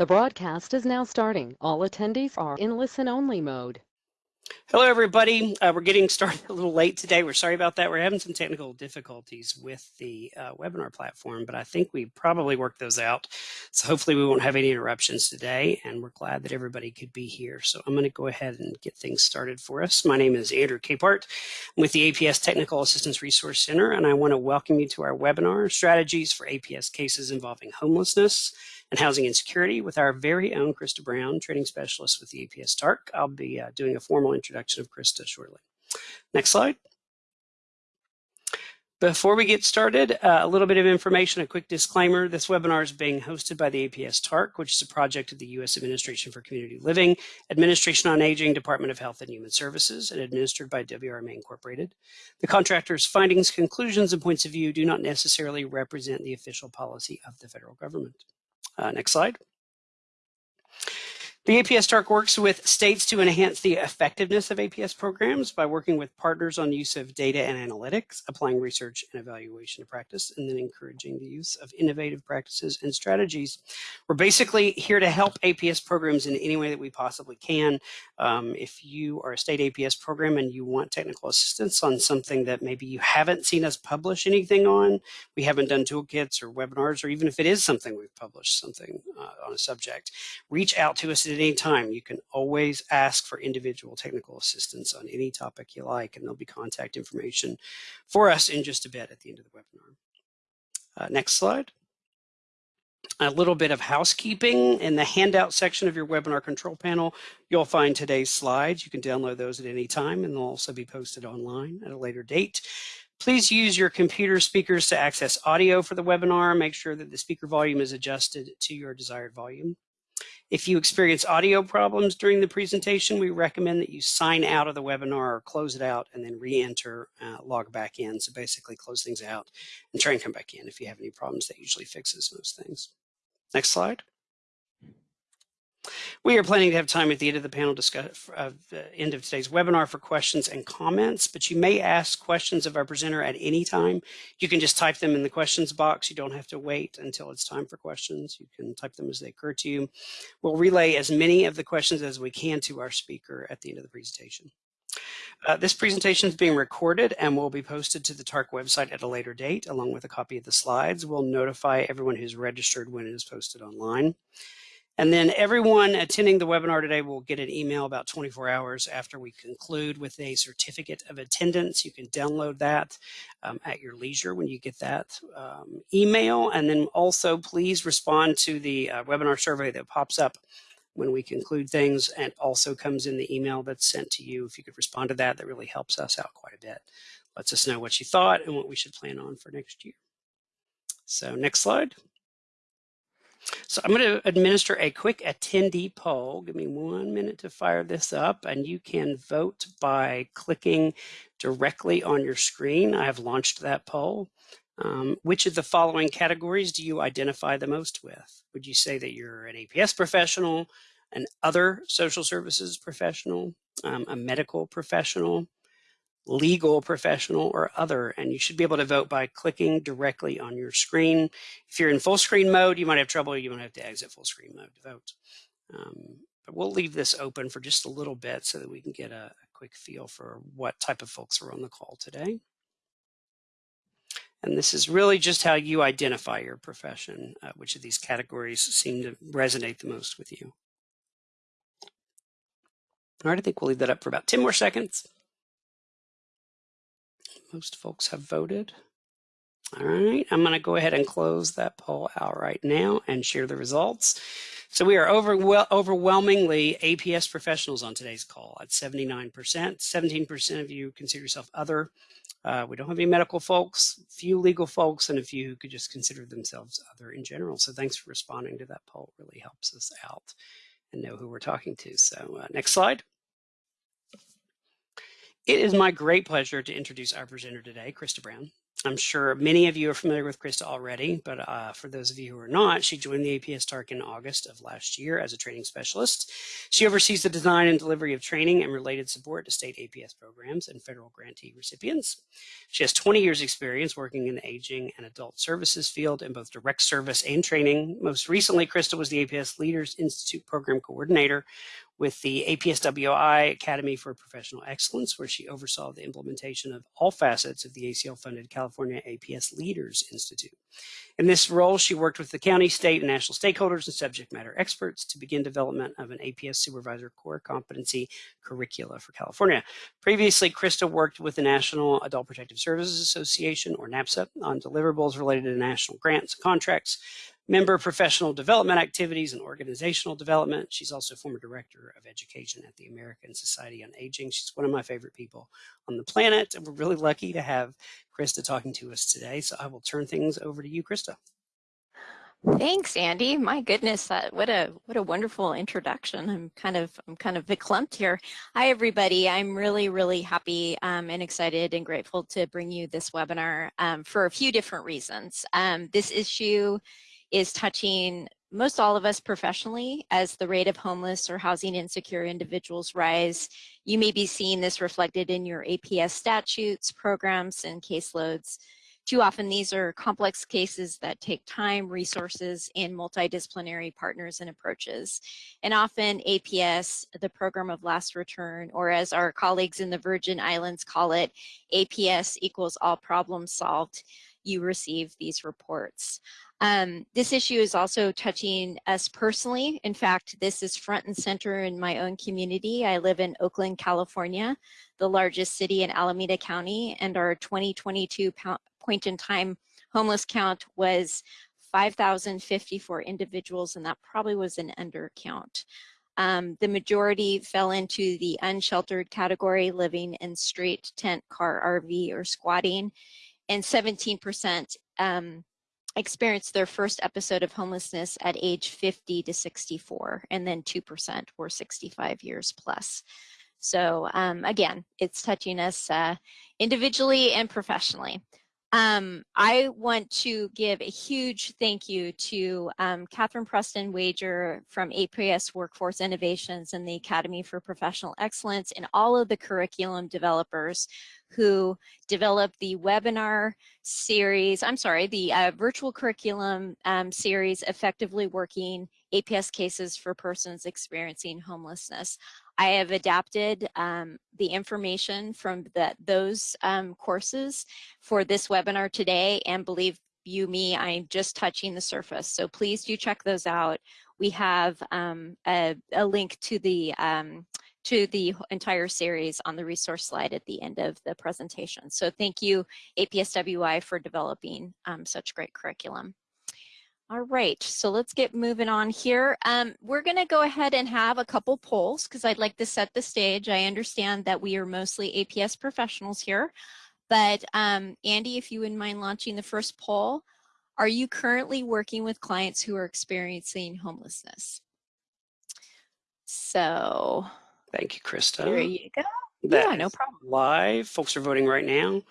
The broadcast is now starting. All attendees are in listen-only mode. Hello, everybody. Uh, we're getting started a little late today. We're sorry about that. We're having some technical difficulties with the uh, webinar platform, but I think we probably worked those out. So hopefully we won't have any interruptions today, and we're glad that everybody could be here. So I'm going to go ahead and get things started for us. My name is Andrew Capehart. I'm with the APS Technical Assistance Resource Center, and I want to welcome you to our webinar, Strategies for APS Cases Involving Homelessness and housing insecurity with our very own Krista Brown, training specialist with the APS TARC. I'll be uh, doing a formal introduction of Krista shortly. Next slide. Before we get started, uh, a little bit of information, a quick disclaimer. This webinar is being hosted by the APS TARC, which is a project of the U.S. Administration for Community Living, Administration on Aging, Department of Health and Human Services, and administered by WRMA Incorporated. The contractor's findings, conclusions, and points of view do not necessarily represent the official policy of the federal government. Uh, next slide. The APS TARC works with states to enhance the effectiveness of APS programs by working with partners on use of data and analytics, applying research and evaluation to practice, and then encouraging the use of innovative practices and strategies. We're basically here to help APS programs in any way that we possibly can. Um, if you are a state APS program and you want technical assistance on something that maybe you haven't seen us publish anything on, we haven't done toolkits or webinars, or even if it is something we've published something uh, on a subject, reach out to us at any time. You can always ask for individual technical assistance on any topic you like, and there'll be contact information for us in just a bit at the end of the webinar. Uh, next slide. A little bit of housekeeping. In the handout section of your webinar control panel, you'll find today's slides. You can download those at any time, and they'll also be posted online at a later date. Please use your computer speakers to access audio for the webinar. Make sure that the speaker volume is adjusted to your desired volume. If you experience audio problems during the presentation, we recommend that you sign out of the webinar or close it out and then re-enter, uh, log back in. So basically close things out and try and come back in if you have any problems. That usually fixes most things. Next slide. We are planning to have time at the end of the panel discuss, uh, the end of today's webinar for questions and comments, but you may ask questions of our presenter at any time. You can just type them in the questions box. You don't have to wait until it's time for questions. You can type them as they occur to you. We'll relay as many of the questions as we can to our speaker at the end of the presentation. Uh, this presentation is being recorded and will be posted to the TARC website at a later date, along with a copy of the slides. We'll notify everyone who's registered when it is posted online. And then everyone attending the webinar today will get an email about 24 hours after we conclude with a certificate of attendance. You can download that um, at your leisure when you get that um, email. And then also please respond to the uh, webinar survey that pops up when we conclude things and also comes in the email that's sent to you. If you could respond to that, that really helps us out quite a bit. Lets us know what you thought and what we should plan on for next year. So next slide. So I'm going to administer a quick attendee poll. Give me one minute to fire this up and you can vote by clicking directly on your screen. I have launched that poll. Um, which of the following categories do you identify the most with? Would you say that you're an APS professional, an other social services professional, um, a medical professional, legal professional or other and you should be able to vote by clicking directly on your screen. If you're in full screen mode you might have trouble you might have to exit full screen mode to vote. Um, but we'll leave this open for just a little bit so that we can get a, a quick feel for what type of folks are on the call today. And this is really just how you identify your profession uh, which of these categories seem to resonate the most with you. All right i think we'll leave that up for about 10 more seconds most folks have voted. All right, I'm going to go ahead and close that poll out right now and share the results. So we are over, well, overwhelmingly APS professionals on today's call at 79%. 17% of you consider yourself other. Uh, we don't have any medical folks, few legal folks, and a few who could just consider themselves other in general. So thanks for responding to that poll. It really helps us out and know who we're talking to. So uh, next slide. It is my great pleasure to introduce our presenter today, Krista Brown. I'm sure many of you are familiar with Krista already, but uh, for those of you who are not, she joined the APS TARC in August of last year as a training specialist. She oversees the design and delivery of training and related support to state APS programs and federal grantee recipients. She has 20 years experience working in the aging and adult services field in both direct service and training. Most recently, Krista was the APS Leaders Institute Program Coordinator with the APSWI Academy for Professional Excellence, where she oversaw the implementation of all facets of the ACL-funded California APS Leaders Institute. In this role, she worked with the county, state, and national stakeholders and subject matter experts to begin development of an APS Supervisor Core Competency Curricula for California. Previously, Krista worked with the National Adult Protective Services Association, or NAPSA, on deliverables related to national grants and contracts, member of professional development activities and organizational development. She's also former director of education at the American Society on Aging. She's one of my favorite people on the planet. And we're really lucky to have Krista talking to us today. So I will turn things over to you, Krista. Thanks, Andy. My goodness, that, what a what a wonderful introduction. I'm kind of I'm kind of clumped here. Hi, everybody. I'm really really happy um, and excited and grateful to bring you this webinar um, for a few different reasons. Um, this issue is touching most all of us professionally as the rate of homeless or housing insecure individuals rise. You may be seeing this reflected in your APS statutes, programs, and caseloads. Too often these are complex cases that take time, resources, and multidisciplinary partners and approaches. And often APS, the program of last return, or as our colleagues in the Virgin Islands call it, APS equals all problems solved, you receive these reports. Um, this issue is also touching us personally. In fact, this is front and center in my own community. I live in Oakland, California, the largest city in Alameda County, and our 2022 point in time homeless count was 5,054 individuals, and that probably was an undercount. Um, the majority fell into the unsheltered category, living in street, tent, car, RV, or squatting, and 17% um, experienced their first episode of homelessness at age 50 to 64, and then 2% were 65 years plus. So um, again, it's touching us uh, individually and professionally. Um, I want to give a huge thank you to um, Catherine Preston Wager from APS Workforce Innovations and the Academy for Professional Excellence and all of the curriculum developers who developed the webinar series, I'm sorry, the uh, virtual curriculum um, series, Effectively Working APS Cases for Persons Experiencing Homelessness. I have adapted um, the information from the, those um, courses for this webinar today and believe you me, I'm just touching the surface. So please do check those out. We have um, a, a, link to the um, to the entire series on the resource slide at the end of the presentation. So thank you APSWI for developing um, such great curriculum. All right, so let's get moving on here. Um, we're gonna go ahead and have a couple polls because I'd like to set the stage. I understand that we are mostly APS professionals here, but um, Andy, if you wouldn't mind launching the first poll, are you currently working with clients who are experiencing homelessness? So. Thank you, Krista. There you go. That yeah, no problem. Live, folks are voting right now.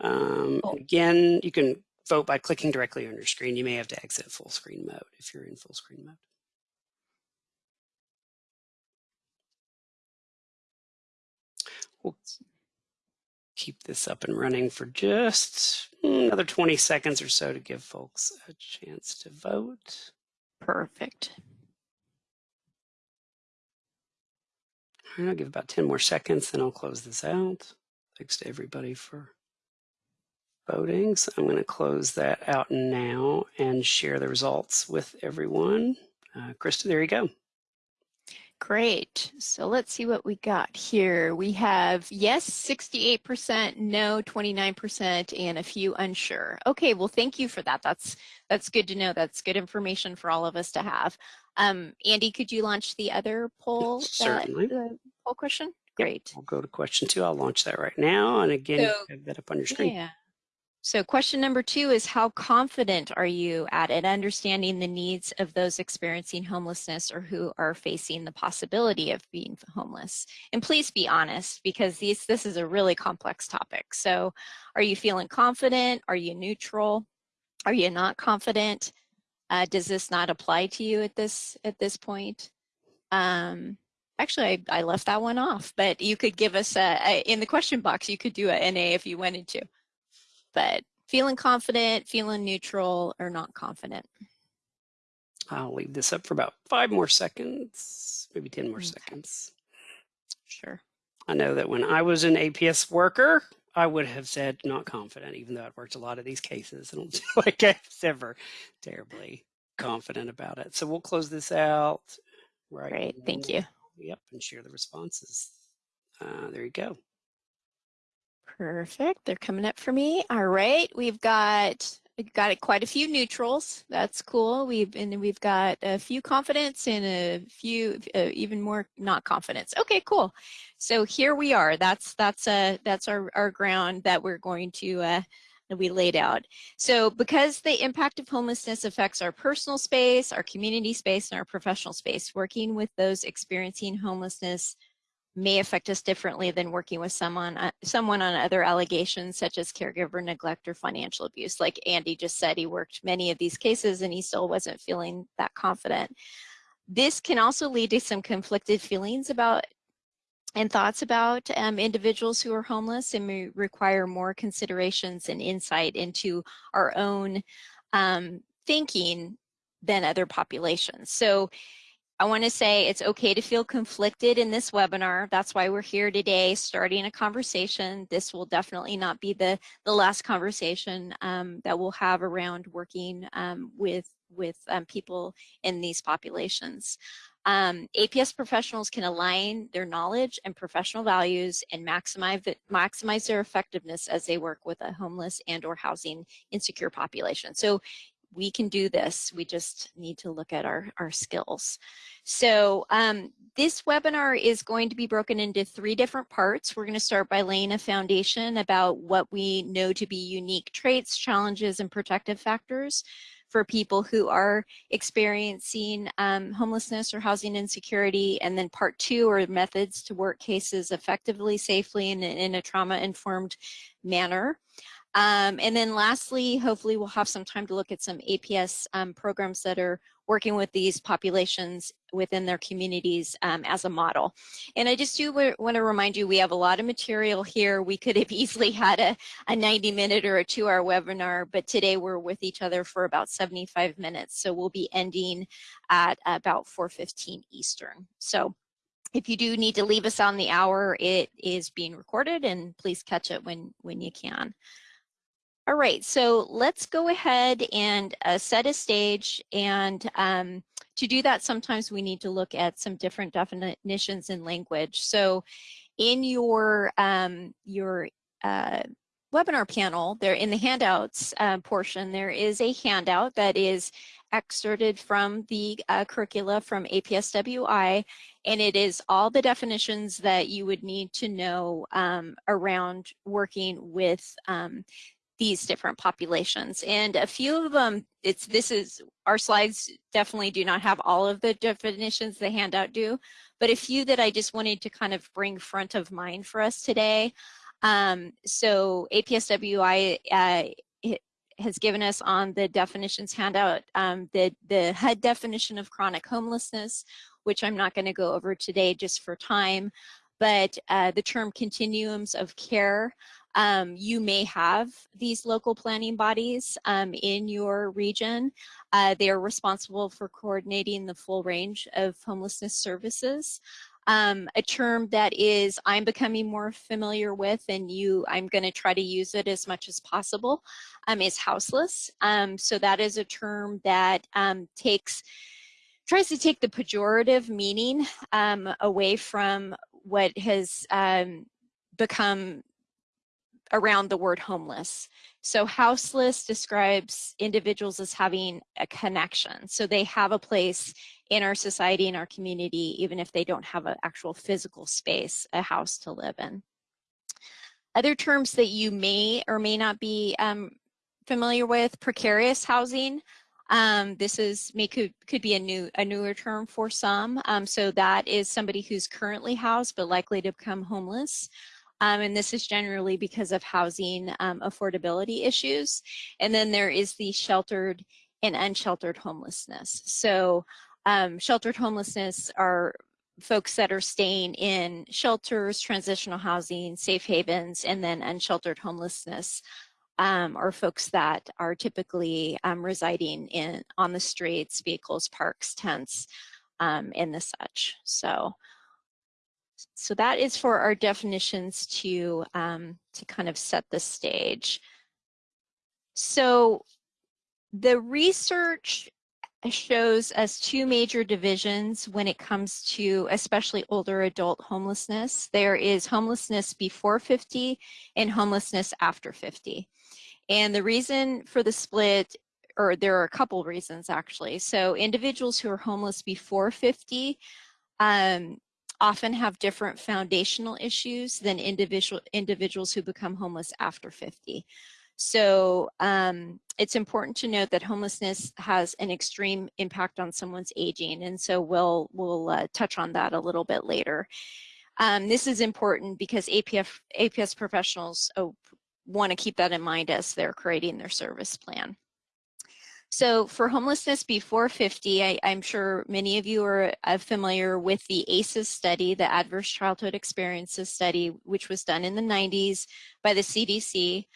Um, cool. Again, you can vote by clicking directly on your screen. You may have to exit full screen mode if you're in full screen mode. We'll keep this up and running for just another 20 seconds or so to give folks a chance to vote. Perfect. I'll give about 10 more seconds, then I'll close this out. Thanks to everybody for voting. So I'm going to close that out now and share the results with everyone. Uh, Krista, there you go. Great. So let's see what we got here. We have yes, 68%, no, 29%, and a few unsure. Okay, well, thank you for that. That's that's good to know. That's good information for all of us to have. Um, Andy, could you launch the other poll? Certainly. That, the poll question? Great. Yep. I'll go to question two. I'll launch that right now. And again, so, have that up on your screen. Yeah. So question number two is how confident are you at it understanding the needs of those experiencing homelessness or who are facing the possibility of being homeless? And please be honest because these, this is a really complex topic. So are you feeling confident? Are you neutral? Are you not confident? Uh, does this not apply to you at this at this point? Um, actually, I, I left that one off, but you could give us a, a in the question box. You could do a NA if you wanted to but feeling confident, feeling neutral, or not confident. I'll leave this up for about five more seconds, maybe 10 more Okay. seconds. Sure. I know that when I was an APS worker, I would have said not confident, even though I've worked a lot of these cases. I don't feel like I was ever terribly confident about it. So we'll close this out right. Great. Thank you. Yep, and share the responses. Uh, there you go. Perfect. They're coming up for me. All right. We've got we've got quite a few neutrals. That's cool. We've and we've got a few confidence and a few uh, even more not confidence. Okay, cool. So here we are. That's that's uh that's our our ground that we're going to uh we laid out. So because the impact of homelessness affects our personal space, our community space, and our professional space, working with those experiencing homelessness may affect us differently than working with someone uh, someone on other allegations such as caregiver neglect or financial abuse. Like Andy just said, he worked many of these cases and he still wasn't feeling that confident. This can also lead to some conflicted feelings about and thoughts about um, individuals who are homeless and require more considerations and insight into our own um, thinking than other populations. So I want to say it's okay to feel conflicted in this webinar. That's why we're here today, starting a conversation. This will definitely not be the, the last conversation um, that we'll have around working um, with, with um, people in these populations. Um, APS professionals can align their knowledge and professional values and maximize, maximize their effectiveness as they work with a homeless and or housing insecure population. So we can do this. We just need to look at our, our skills. So um, this webinar is going to be broken into three different parts. We're going to start by laying a foundation about what we know to be unique traits, challenges, and protective factors for people who are experiencing um, homelessness or housing insecurity. And then part two are methods to work cases effectively, safely, and in a trauma-informed manner. Um, and then lastly, hopefully we'll have some time to look at some APS um, programs that are working with these populations within their communities um, as a model. And I just do want to remind you, we have a lot of material here. We could have easily had a, a 90 minute or a two hour webinar, but today we're with each other for about 75 minutes. So we'll be ending at about 4.15 Eastern. So if you do need to leave us on the hour, it is being recorded and please catch it when, when you can. All right, so let's go ahead and uh, set a stage. And um, to do that, sometimes we need to look at some different definitions in language. So in your, um, your uh, webinar panel, there in the handouts uh, portion, there is a handout that is excerpted from the uh, curricula from APSWI, and it is all the definitions that you would need to know um, around working with um, these different populations. And a few of them, it's this is, our slides definitely do not have all of the definitions the handout do, but a few that I just wanted to kind of bring front of mind for us today. Um, so APSWI uh, has given us on the definitions handout um, the, the HUD definition of chronic homelessness, which I'm not gonna go over today just for time, but uh, the term continuums of care um, you may have these local planning bodies um, in your region. Uh, they are responsible for coordinating the full range of homelessness services. Um, a term that is I'm becoming more familiar with and you I'm going to try to use it as much as possible um, is houseless. Um, so that is a term that um, takes tries to take the pejorative meaning away from what has become around the word homeless. So houseless describes individuals as having a connection. So they have a place in our society, in our community, even if they don't have an actual physical space, a house to live in. Other terms that you may or may not be um, familiar with, precarious housing. Um, this is may could could be a new a newer term for some. Um, so that is somebody who's currently housed but likely to become homeless. Um, and this is generally because of housing um, affordability issues. And then there is the sheltered and unsheltered homelessness. So um, sheltered homelessness are folks that are staying in shelters, transitional housing, safe havens, and then unsheltered homelessness um, are folks that are typically um, residing in on the streets, vehicles, parks, tents, um, and the such. So, so that is for our definitions to um, to kind of set the stage. So the research shows us two major divisions when it comes to especially older adult homelessness. There is homelessness before 50 and homelessness after 50. And the reason for the split, or there are a couple reasons actually. So individuals who are homeless before 50 um, often have different foundational issues than individual individuals who become homeless after 50. So um, it's important to note that homelessness has an extreme impact on someone's aging. And so we'll, we'll uh, touch on that a little bit later. Um, this is important because APF, APS professionals oh, want to keep that in mind as they're creating their service plan. So for homelessness before 50, I, am sure many of you are uh, familiar with the ACEs study, the Adverse Childhood Experiences study, which was done in the 90s by the CDC,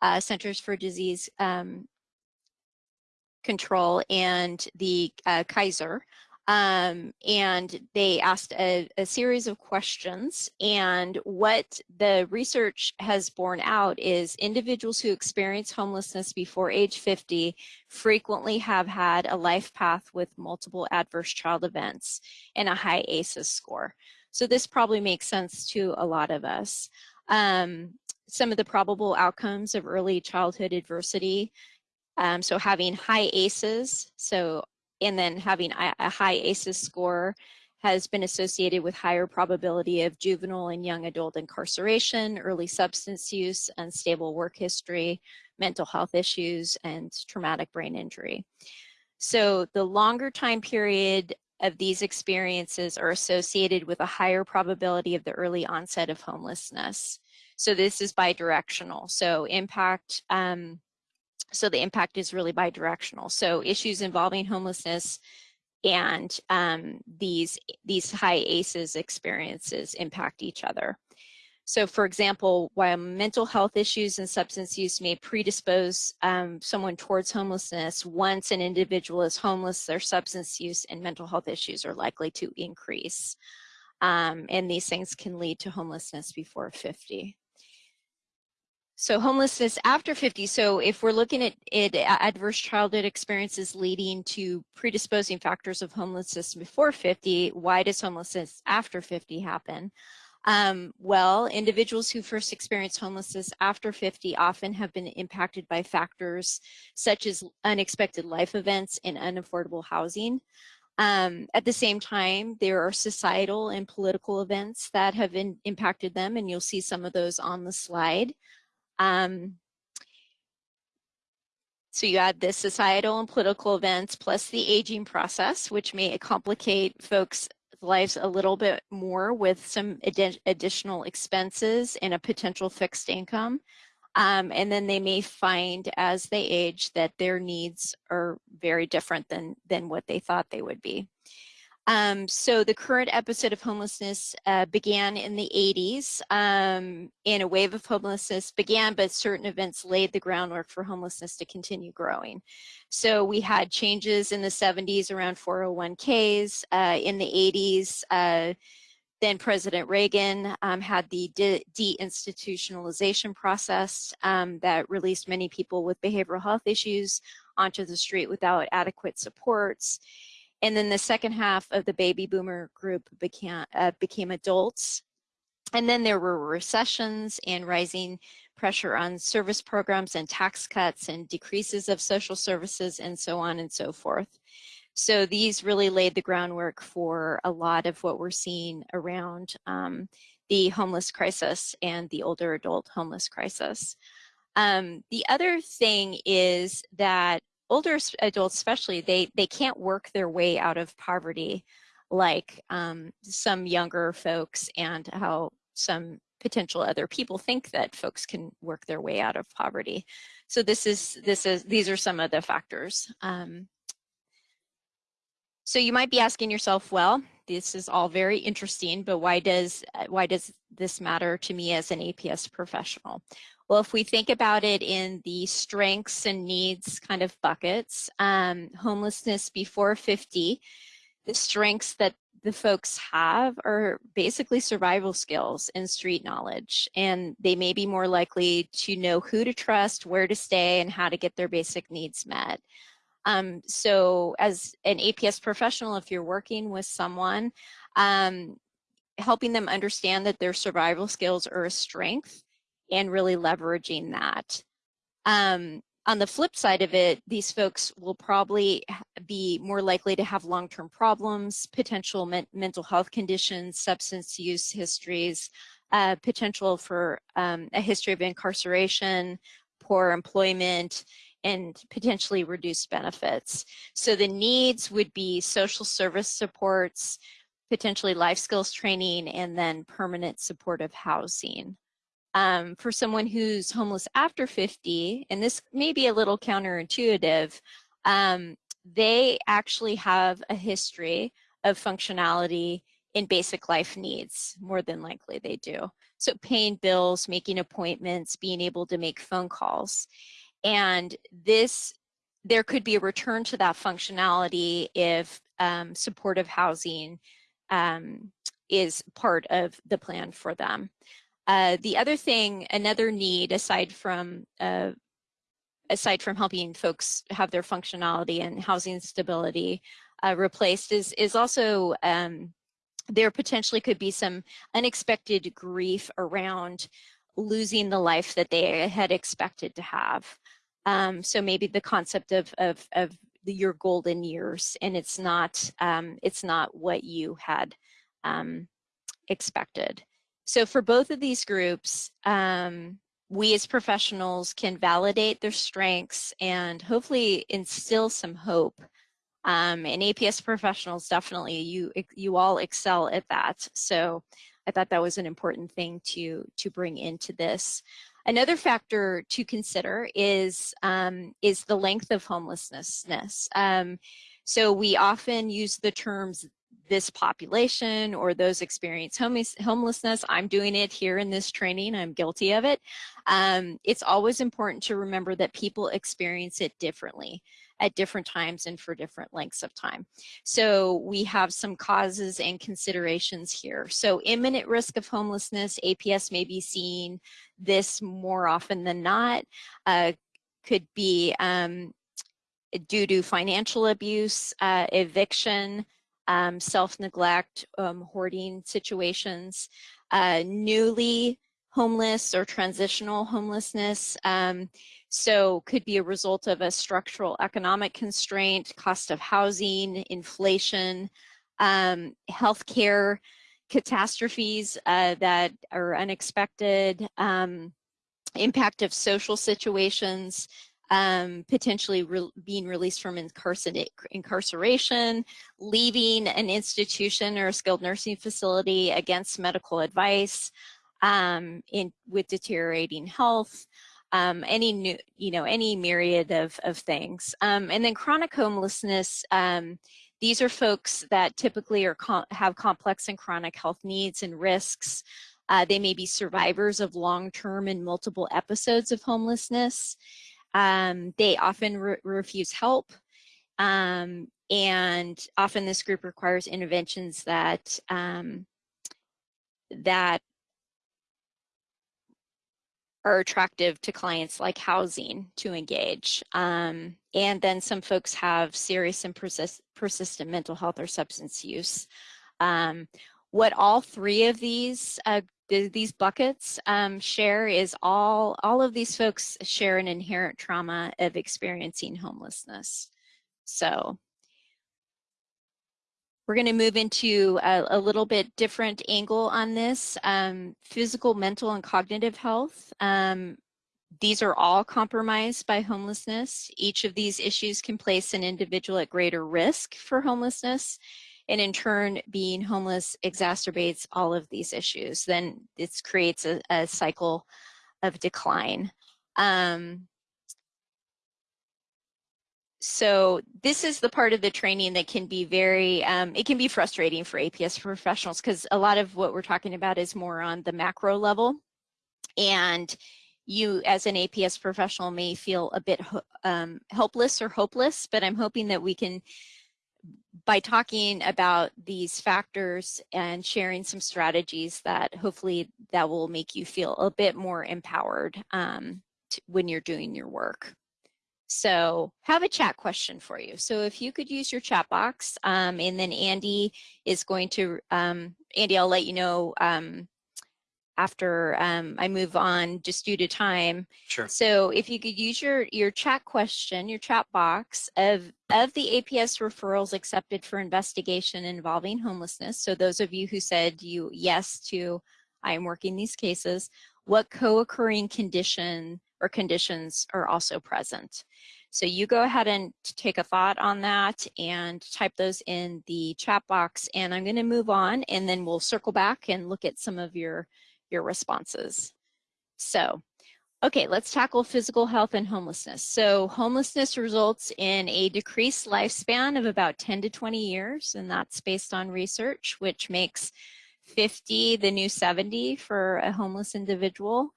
uh, Centers for Disease um, Control, and the uh, Kaiser um, and they asked a, a, series of questions. And what the research has borne out is individuals who experience homelessness before age 50 frequently have had a life path with multiple adverse child events and a high ACEs score. So this probably makes sense to a lot of us. Um, some of the probable outcomes of early childhood adversity um, so having high ACEs, so and then having a, high ACEs score has been associated with higher probability of juvenile and young adult incarceration, early substance use, unstable work history, mental health issues, and traumatic brain injury. So the longer time period of these experiences are associated with a higher probability of the early onset of homelessness. So this is bidirectional. So impact um, so the impact is really bidirectional. So issues involving homelessness and um, these, these high ACEs experiences impact each other. So for example, while mental health issues and substance use may predispose um, someone towards homelessness, once an individual is homeless, their substance use and mental health issues are likely to increase. Um, and these things can lead to homelessness before 50. So homelessness after 50. So if we're looking at adverse childhood experiences leading to predisposing factors of homelessness before 50, why does homelessness after 50 happen? Um, well, individuals who first experience homelessness after 50 often have been impacted by factors such as unexpected life events and unaffordable housing. Um, at the same time, there are societal and political events that have impacted them, and you'll see some of those on the slide. Um, so you add the societal and political events plus the aging process, which may complicate folks' lives a little bit more with some additional expenses and a potential fixed income. Um, and then they may find as they age that their needs are very different than, than what they thought they would be. Um, so the current episode of homelessness uh, began in the 80s um, and a wave of homelessness began, but certain events laid the groundwork for homelessness to continue growing. So we had changes in the 70s around 401ks, uh, in the 80s, uh, then President Reagan um, had the deinstitutionalization de process um, that released many people with behavioral health issues onto the street without adequate supports. And then the second half of the baby boomer group became, uh, became adults. And then there were recessions and rising pressure on service programs and tax cuts and decreases of social services and so on and so forth. So these really laid the groundwork for a lot of what we're seeing around um, the homeless crisis and the older adult homeless crisis. Um, the other thing is that older adults especially, they, they can't work their way out of poverty like um, some younger folks and how some potential other people think that folks can work their way out of poverty. So this is, this is, these are some of the factors. Um, so you might be asking yourself, well, this is all very interesting, but why does, why does this matter to me as an APS professional? Well, if we think about it in the strengths and needs kind of buckets, um, homelessness before 50, the strengths that the folks have are basically survival skills and street knowledge. And they may be more likely to know who to trust, where to stay, and how to get their basic needs met. Um, so as an APS professional, if you're working with someone, um, helping them understand that their survival skills are a strength and really leveraging that. Um, on the flip side of it, these folks will probably be more likely to have long-term problems, potential men mental health conditions, substance use histories, uh, potential for um, a history of incarceration, poor employment, and potentially reduced benefits. So the needs would be social service supports, potentially life skills training, and then permanent supportive housing um, for someone who's homeless after 50, and this may be a little counterintuitive, um, they actually have a history of functionality in basic life needs, more than likely they do. So paying bills, making appointments, being able to make phone calls. And this, there could be a return to that functionality if um, supportive housing um, is part of the plan for them. Uh, the other thing, another need aside from uh, aside from helping folks have their functionality and housing stability uh, replaced is is also um, there potentially could be some unexpected grief around losing the life that they had expected to have. Um, so maybe the concept of of, of your golden years and it's not um, it's not what you had um, expected. So for both of these groups, um, we as professionals can validate their strengths and hopefully instill some hope. Um, and APS professionals, definitely, you, you all excel at that. So I thought that was an important thing to, to bring into this. Another factor to consider is, um, is the length of homelessness. Um, so we often use the terms this population or those experience homelessness. I'm doing it here in this training. I'm guilty of it. Um, it's always important to remember that people experience it differently at different times and for different lengths of time. So we have some causes and considerations here. So imminent risk of homelessness, APS may be seeing this more often than not, uh, could be um, due to financial abuse, uh, eviction, um, self-neglect, um, hoarding situations, uh, newly homeless or transitional homelessness. Um, so could be a result of a structural economic constraint, cost of housing, inflation, um, healthcare catastrophes uh, that are unexpected, um, impact of social situations, um, potentially re being released from incarceration, leaving an institution or a skilled nursing facility against medical advice, um, in, with deteriorating health, um, any new, you know, any myriad of, of things. Um, and then chronic homelessness, um, these are folks that typically are com have complex and chronic health needs and risks. Uh, they may be survivors of long-term and multiple episodes of homelessness. Um, they often re refuse help. Um, and often this group requires interventions that um, that are attractive to clients like housing to engage. Um, and then some folks have serious and persist persistent mental health or substance use. Um, what all three of these uh, these buckets um, share is all, all of these folks share an inherent trauma of experiencing homelessness. So We're going to move into a, a, little bit different angle on this, um, physical, mental, and cognitive health. Um, these are all compromised by homelessness. Each of these issues can place an individual at greater risk for homelessness. And in turn, being homeless exacerbates all of these issues. Then it creates a, a cycle of decline. Um, so this is the part of the training that can be very, um, it can be frustrating for APS professionals because a lot of what we're talking about is more on the macro level. And you as an APS professional may feel a bit um, helpless or hopeless, but I'm hoping that we can, by talking about these factors and sharing some strategies that hopefully that will make you feel a bit more empowered um, when you're doing your work. So have a chat question for you. So if you could use your chat box um, and then Andy is going to, um, Andy, I'll let you know um, after um, I move on just due to time. Sure. So if you could use your, your chat question, your chat box of, of the APS referrals accepted for investigation involving homelessness. So those of you who said you yes to I am working these cases, what co-occurring condition or conditions are also present. So you go ahead and take a thought on that and type those in the chat box and I'm gonna move on and then we'll circle back and look at some of your, your responses. So, okay, let's tackle physical health and homelessness. So homelessness results in a decreased lifespan of about 10 to 20 years and that's based on research which makes 50 the new 70 for a homeless individual.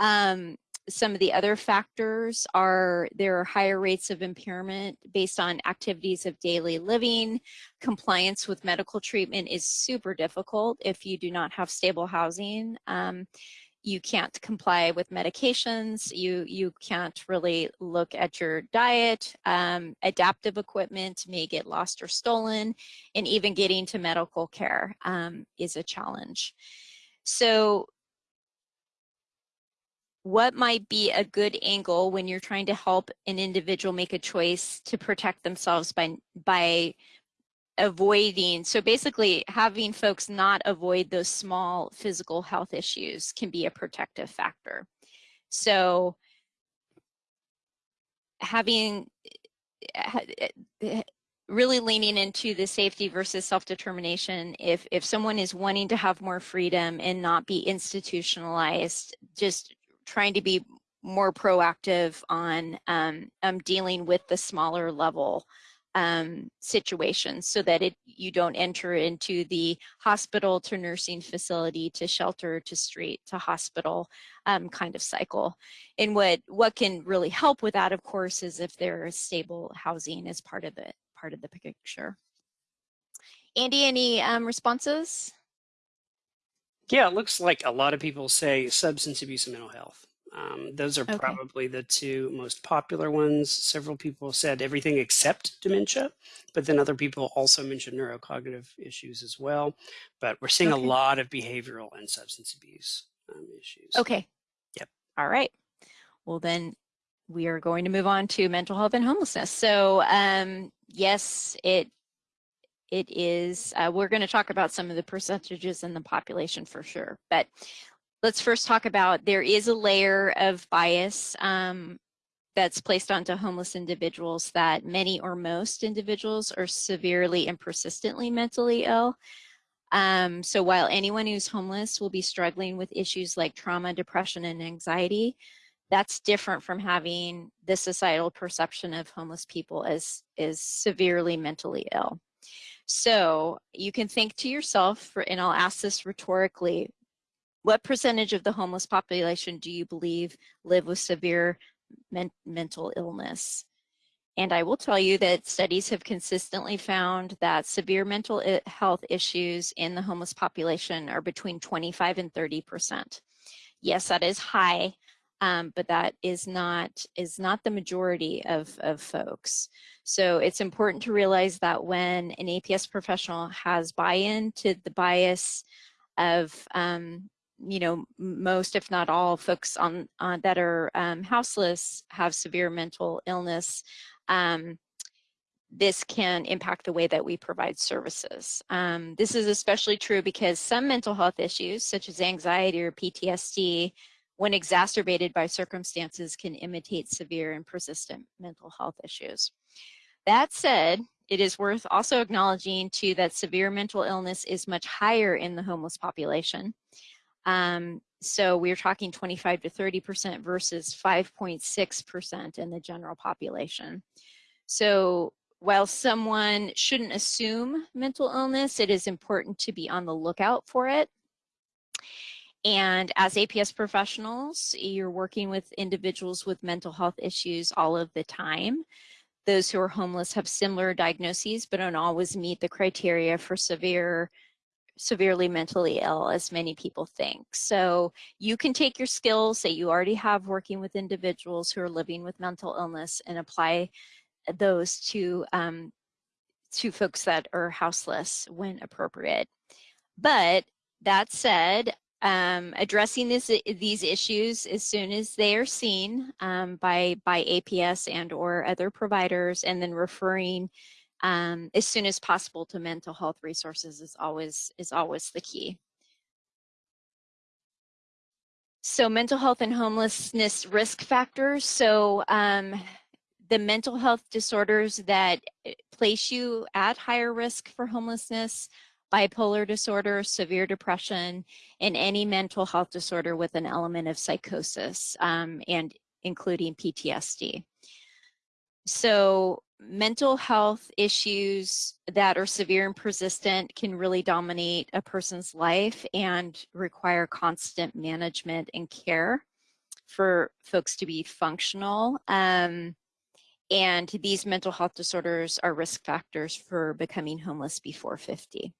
Um, some of the other factors are there are higher rates of impairment based on activities of daily living. Compliance with medical treatment is super difficult if you do not have stable housing. Um, you can't comply with medications. You, you can't really look at your diet. Um, adaptive equipment may get lost or stolen and even getting to medical care um, is a challenge. So what might be a good angle when you're trying to help an individual make a choice to protect themselves by by avoiding so basically having folks not avoid those small physical health issues can be a protective factor. So having eh, really leaning into the safety versus self-determination if if someone is wanting to have more freedom and not be institutionalized just trying to be more proactive on um, um, dealing with the smaller level um, situations so that it you don't enter into the hospital to nursing facility to shelter to street to hospital um, kind of cycle. And what what can really help with that, of course, is if there is stable housing as part of the part of the picture. Andy, any um, responses? Yeah, it looks like a lot of people say substance abuse and mental health. Um, those are okay. probably the two most popular ones. Several people said everything except dementia, but then other people also mentioned neurocognitive issues as well. But we're seeing okay. a lot of behavioral and substance abuse um, issues. Okay. Yep. All right. Well, then we are going to move on to mental health and homelessness. So um, yes, it it is, uh, we're going to talk about some of the percentages in the population for sure, but let's first talk about there is a layer of bias um, that's placed onto homeless individuals that many or most individuals are severely and persistently mentally ill. Um, so while anyone who's homeless will be struggling with issues like trauma, depression, and anxiety, that's different from having the societal perception of homeless people as, as severely mentally ill. So you can think to yourself, for, and I'll ask this rhetorically, what percentage of the homeless population do you believe live with severe men mental illness? And I will tell you that studies have consistently found that severe mental health issues in the homeless population are between 25 and 30%. Yes, that is high, um, but that is not is not the majority of, of folks. So it's important to realize that when an APS professional has buy-in to the bias of um, you know most if not all folks on uh, that are um, houseless have severe mental illness um, this can impact the way that we provide services. Um, this is especially true because some mental health issues, such as anxiety or PTSD, when exacerbated by circumstances can imitate severe and persistent mental health issues. That said, it is worth also acknowledging too that severe mental illness is much higher in the homeless population. Um, so we're talking 25 to 30% versus 5.6% in the general population. So while someone shouldn't assume mental illness, it is important to be on the lookout for it. And as APS professionals, you're working with individuals with mental health issues all of the time. Those who are homeless have similar diagnoses, but don't always meet the criteria for severe severely mentally ill as many people think. So you can take your skills that you already have working with individuals who are living with mental illness and apply those to um, to folks that are houseless when appropriate. But that said, um, addressing this, these issues as soon as they are seen um, by, by APS and or other providers and then referring um, as soon as possible to mental health resources is always, is always the key. So mental health and homelessness risk factors. So um, the mental health disorders that eh, place you at higher risk for homelessness bipolar disorder, severe depression, and any mental health disorder with an element of psychosis um, and including PTSD. So mental health issues that are severe and persistent can really dominate a person's life and require constant management and care for folks to be functional. Um, and these mental health disorders are risk factors for becoming homeless before 50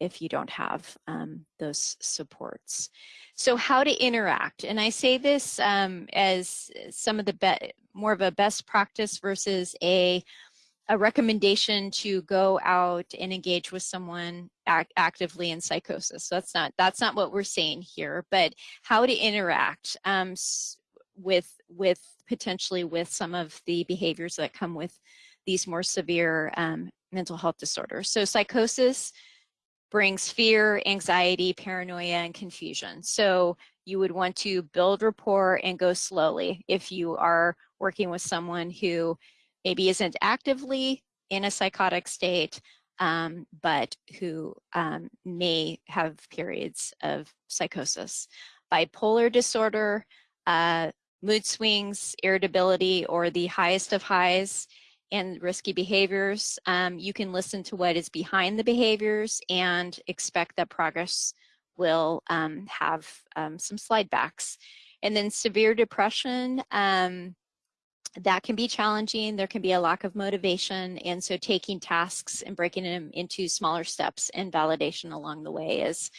if you don't have um, those supports. So how to interact, and I say this um, as some of the more of a best practice versus a a recommendation to go out and engage with someone act actively in psychosis. So that's not that's not what we're saying here, but how to interact um, with with potentially with some of the behaviors that come with these more severe um, mental health disorders. So psychosis brings fear, anxiety, paranoia, and confusion. So you would want to build rapport and go slowly if you are working with someone who maybe isn't actively in a psychotic state, um, but who um, may have periods of psychosis. Bipolar disorder, uh, mood swings, irritability, or the highest of highs and risky behaviors. Um, you can listen to what is behind the behaviors and expect that progress will um, have um, some slide backs. And then severe depression, um, that can be challenging. There can be a lack of motivation. And so taking tasks and breaking them into smaller steps and validation along the way is,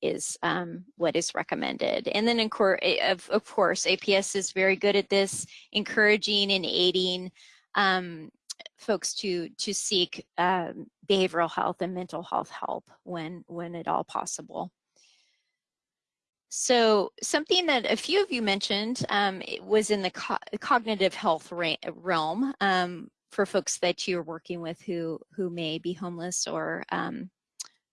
is um, what is recommended. And then of, of course, APS is very good at this, encouraging and aiding um, folks to to seek um, behavioral health and mental health help when when at all possible. So something that a few of you mentioned um, was in the co cognitive health realm um, for folks that you're working with who who may be homeless or um,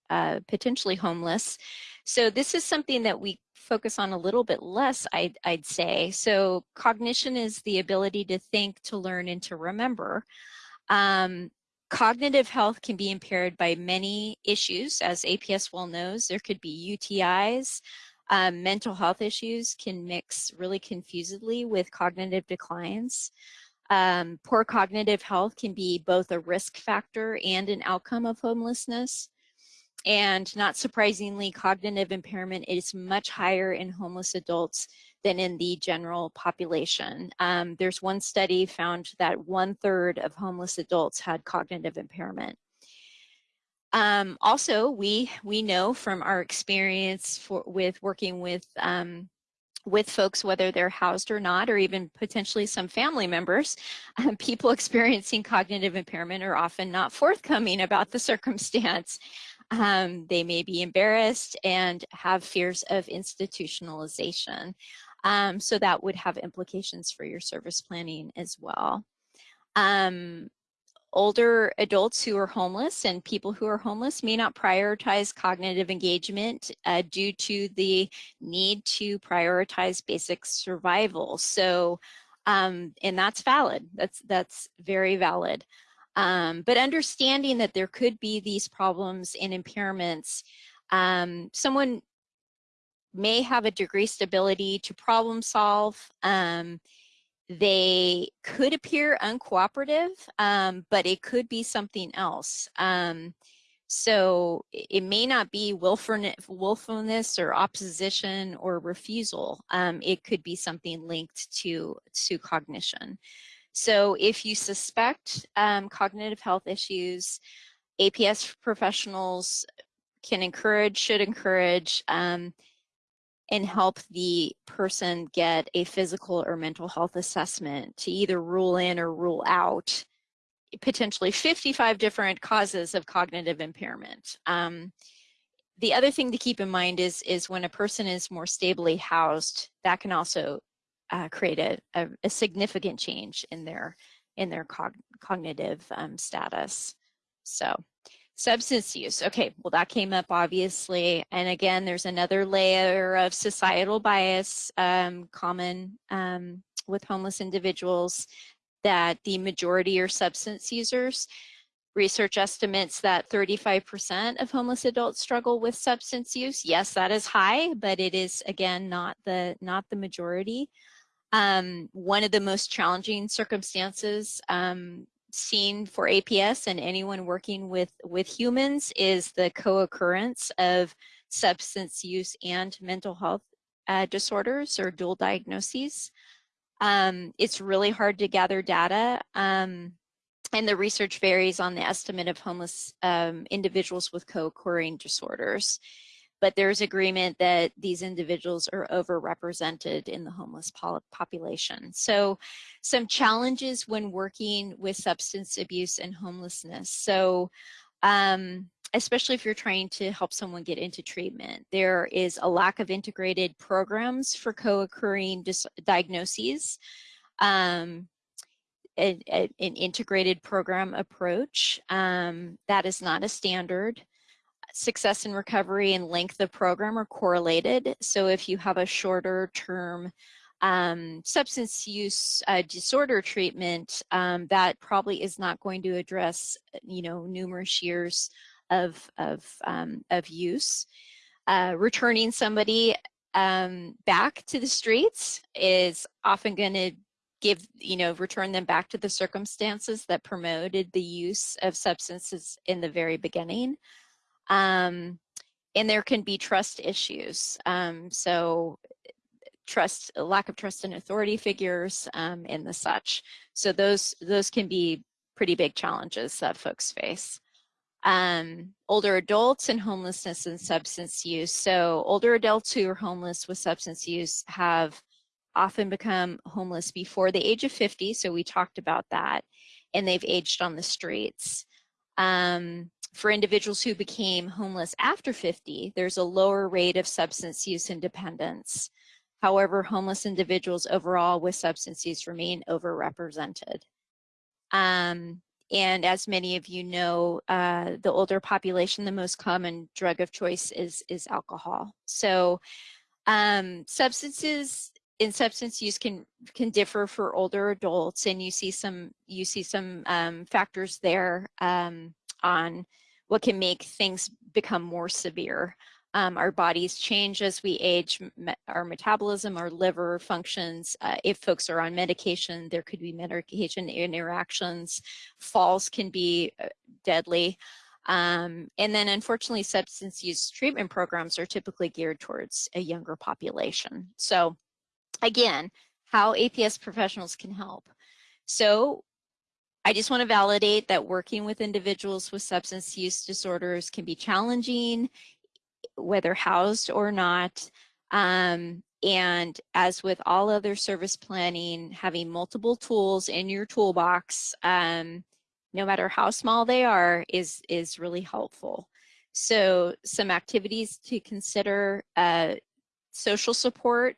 uh, potentially homeless. So this is something that we focus on a little bit less, I'd, I'd say. So cognition is the ability to think, to learn, and to remember. Um, cognitive health can be impaired by many issues, as APS well knows. There could be UTIs, um, mental health issues can mix really confusedly with cognitive declines. Um, poor cognitive health can be both a risk factor and an outcome of homelessness. And not surprisingly, cognitive impairment is much higher in homeless adults than in the general population. Um, there's one study found that one third of homeless adults had cognitive impairment. Um, also, we we know from our experience for, with working with um, with folks, whether they're housed or not, or even potentially some family members, um, people experiencing cognitive impairment are often not forthcoming about the circumstance. Um, they may be embarrassed and have fears of institutionalization. Um, so that would have implications for your service planning as well. Um, older adults who are homeless and people who are homeless may not prioritize cognitive engagement uh, due to the need to prioritize basic survival. So, um, and that's valid. That's that's very valid. Um, but understanding that there could be these problems and impairments, um, someone may have a decreased stability to problem solve. Um, they could appear uncooperative, um, but it could be something else. Um, so it may not be willfulness or opposition or refusal. Um, it could be something linked to, to cognition. So if you suspect um, cognitive health issues, APS professionals can encourage, should encourage um, and help the person get a physical or mental health assessment to either rule in or rule out potentially 55 different causes of cognitive impairment. Um, the other thing to keep in mind is, is when a person is more stably housed, that can also uh, create a, a, a, significant change in their, in their cog cognitive um, status. So Substance use. Okay, well, that came up obviously. And again, there's another layer of societal bias um, common um, with homeless individuals that the majority are substance users. Research estimates that 35% of homeless adults struggle with substance use. Yes, that is high, but it is again not the not the majority. Um, one of the most challenging circumstances um, seen for APS and anyone working with, with humans is the co-occurrence of substance use and mental health uh, disorders or dual diagnoses. Um, it's really hard to gather data um, and the research varies on the estimate of homeless um, individuals with co-occurring disorders but there's agreement that these individuals are overrepresented in the homeless population. So some challenges when working with substance abuse and homelessness. So um, especially if you're trying to help someone get into treatment, there is a lack of integrated programs for co-occurring diagnoses. Um, an, an, integrated program approach. Um, that is not a standard success in recovery and length of program are correlated. So if you have a shorter term um, substance use uh, disorder treatment, um, that probably is not going to address, you know, numerous years of, of, um, of use. Uh, returning somebody um, back to the streets is often going to give, you know, return them back to the circumstances that promoted the use of substances in the very beginning. Um, and there can be trust issues. Um, so trust, lack of trust in authority figures um, and the such. So those, those can be pretty big challenges that folks face. Um, older adults and homelessness and substance use. So older adults who are homeless with substance use have often become homeless before the age of 50. So we talked about that and they've aged on the streets. Um, for individuals who became homeless after 50, there's a lower rate of substance use and dependence. However, homeless individuals overall with substance use remain overrepresented. Um, and as many of you know, uh, the older population, the most common drug of choice is, is alcohol. So um, substances in substance use can can differ for older adults and you see some you see some um, factors there um, on what can make things become more severe. Um, our bodies change as we age, me our metabolism, our liver functions. Uh, if folks are on medication, there could be medication interactions. Falls can be uh, deadly. Um, and then unfortunately, substance use treatment programs are typically geared towards a younger population. So again, how APS professionals can help. So I just want to validate that working with individuals with substance use disorders can be challenging, whether housed or not. Um, and as with all other service planning, having multiple tools in your toolbox, um, no matter how small they are, is, is really helpful. So some activities to consider, uh, social support,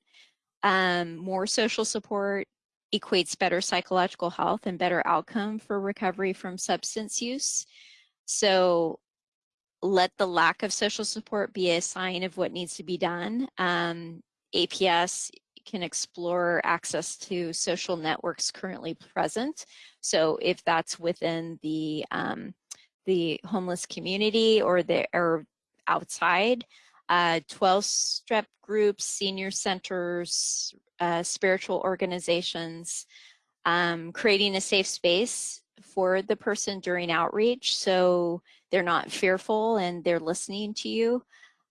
um, more social support, equates better psychological health and better outcome for recovery from substance use. So let the lack of social support be a sign of what needs to be done. Um, APS can explore access to social networks currently present. So if that's within the um, the homeless community or the or outside, uh, 12 step groups, senior centers, uh, spiritual organizations, um, creating a safe space for the person during outreach so they're not fearful and they're listening to you.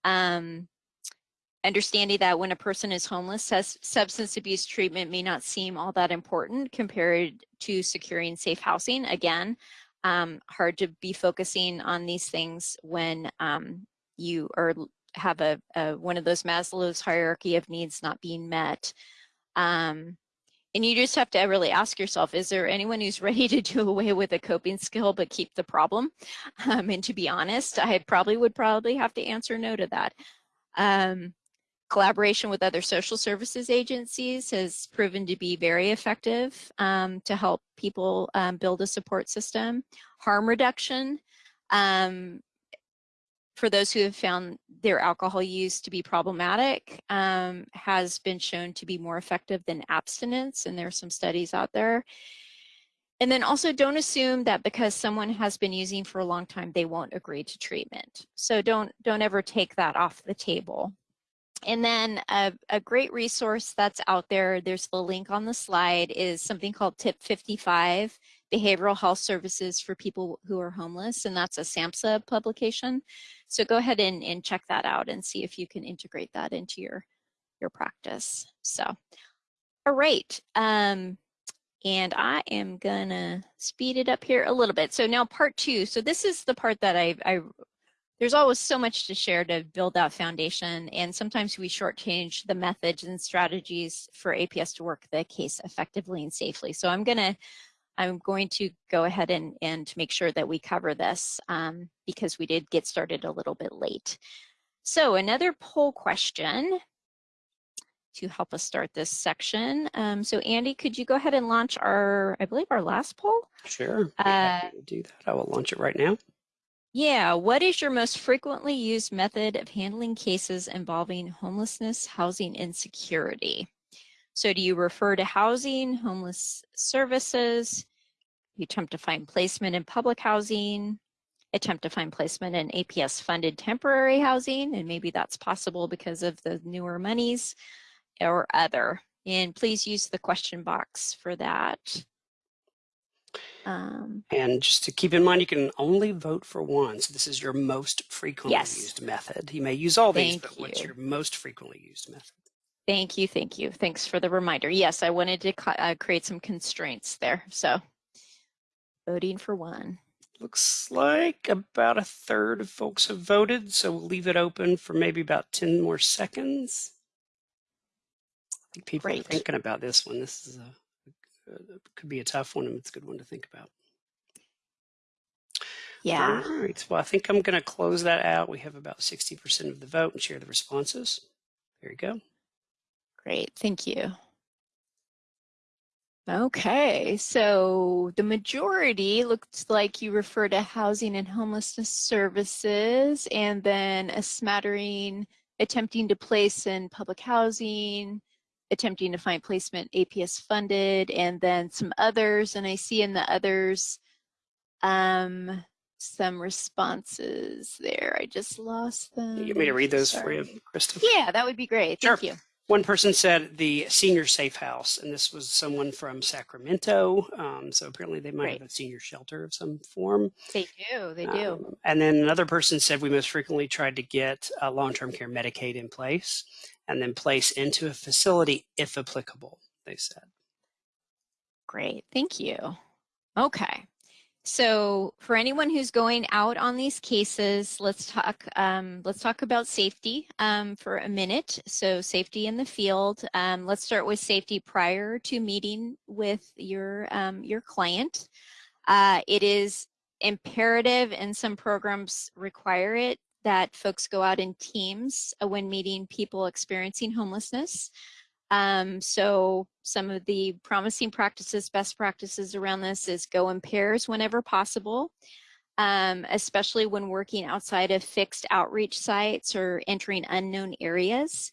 Um, understanding that when a person is homeless, substance abuse treatment may not seem all that important compared to securing safe housing. Again, um, hard to be focusing on these things when um, you are have a, a, one of those Maslow's hierarchy of needs not being met. Um, and you just have to really ask yourself, is there anyone who's ready to do away with a coping skill but keep the problem? Um, and to be honest, I probably would probably have to answer no to that. Um, collaboration with other social services agencies has proven to be very effective um, to help people um, build a support system. Harm reduction, um, for those who have found their alcohol use to be problematic um, has been shown to be more effective than abstinence and there are some studies out there. And then also don't assume that because someone has been using for a long time they won't agree to treatment. So don't don't ever take that off the table. And then a, a great resource that's out there there's the link on the slide is something called tip 55 behavioral health services for people who are homeless, and that's a SAMHSA publication. So go ahead and, and check that out and see if you can integrate that into your, your practice. So, all right. Um, and I am gonna speed it up here a little bit. So now part two. So this is the part that I, I there's always so much to share to build that foundation. And sometimes we shortchange the methods and strategies for APS to work the case effectively and safely. So I'm gonna I'm going to go ahead and, and make sure that we cover this um, because we did get started a little bit late. So another poll question to help us start this section. Um, so Andy, could you go ahead and launch our, I believe our last poll? Sure, uh, do that. I will launch it right now. Yeah, what is your most frequently used method of handling cases involving homelessness, housing insecurity? So do you refer to housing, homeless services? Attempt to find placement in public housing, attempt to find placement in APS funded temporary housing, and maybe that's possible because of the newer monies or other. And please use the question box for that. Um, and just to keep in mind, you can only vote for one. So this is your most frequently yes. used method. You may use all these, but you. what's your most frequently used method? Thank you, thank you. Thanks for the reminder. Yes, I wanted to uh, create some constraints there. So voting for one. Looks like about a third of folks have voted, so we'll leave it open for maybe about 10 more seconds. I think people Great. are thinking about this one. This is a, could be a tough one, and it's a good one to think about. Yeah. All right. Well, I think I'm going to close that out. We have about 60% of the vote and share the responses. There you go. Great, thank you. Okay, so the majority looks like you refer to housing and homelessness services and then a smattering attempting to place in public housing, attempting to find placement APS funded, and then some others. And I see in the others um, some responses there. I just lost them. You want me to read those Sorry. for you, Krista? Yeah, that would be great. Sure. Thank you. One person said the senior safe house, and this was someone from Sacramento. Um, so apparently they might right. have a senior shelter of some form. They do, they do. Um, and then another person said we most frequently tried to get uh, long-term care Medicaid in place and then place into a facility if applicable, they said. Great, thank you. Okay. So for anyone who's going out on these cases, let's talk, um, let's talk about safety um, for a minute. So safety in the field, um, let's start with safety prior to meeting with your, um, your client. Uh, it is imperative and some programs require it that folks go out in teams uh, when meeting people experiencing homelessness. Um, so some of the promising practices, best practices around this is go in pairs whenever possible, um, especially when working outside of fixed outreach sites or entering unknown areas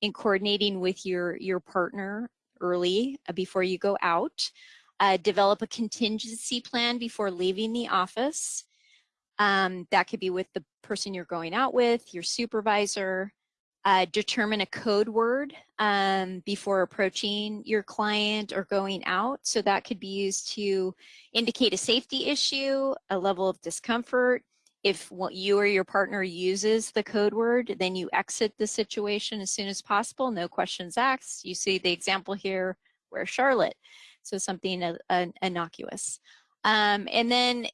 in coordinating with your, your partner early uh, before you go out. Uh, develop a contingency plan before leaving the office. Um, that could be with the person you're going out with, your supervisor, uh, determine a code word um, before approaching your client or going out. So that could be used to indicate a safety issue, a level of discomfort. If what you or your partner uses the code word, then you exit the situation as soon as possible, no questions asked. You see the example here where Charlotte, so something uh, uh, innocuous. Um, and then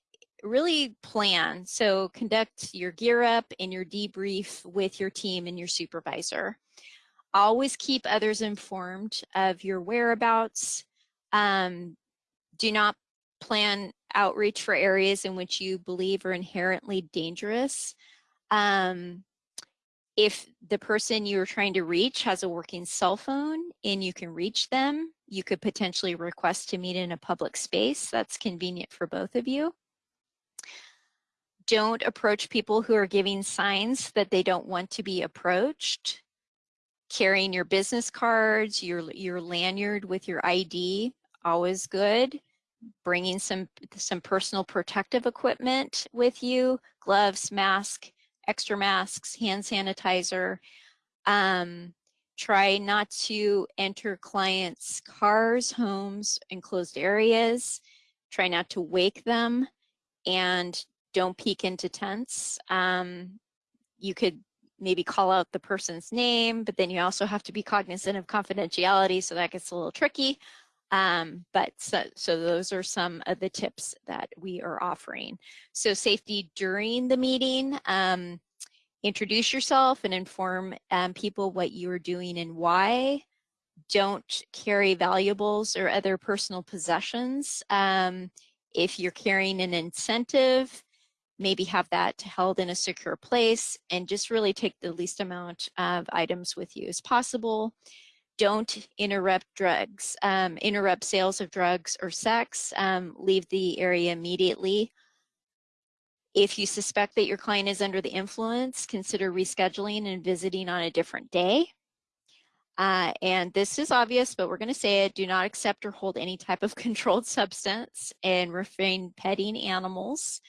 really plan. So conduct your gear up and your debrief with your team and your supervisor. Always keep others informed of your whereabouts. Um, do not plan outreach for areas in which you believe are inherently dangerous. Um, if the person you're trying to reach has a working cell phone and you can reach them, you could potentially request to meet in a public space. That's convenient for both of you don't approach people who are giving signs that they don't want to be approached. Carrying your business cards, your, your lanyard with your ID, always good. Bringing some, some personal protective equipment with you, gloves, mask, extra masks, hand sanitizer. Um, try not to enter clients' cars, homes, enclosed areas. Try not to wake them and don't peek into tents. Um, you could maybe call out the person's name, but then you also have to be cognizant of confidentiality, so that gets a little tricky. Um, but so, so those are some of the tips that we are offering. So safety during the meeting, um, introduce yourself and inform um, people what you are doing and why. Don't carry valuables or other personal possessions. Um, if you're carrying an incentive, maybe have that held in a secure place and just really take the least amount of items with you as possible. Don't interrupt drugs, um, interrupt sales of drugs or sex, um, leave the area immediately. If you suspect that your client is under the influence, consider rescheduling and visiting on a different day. Uh, and this is obvious, but we're going to say it. Do not accept or hold any type of controlled substance and refrain petting animals.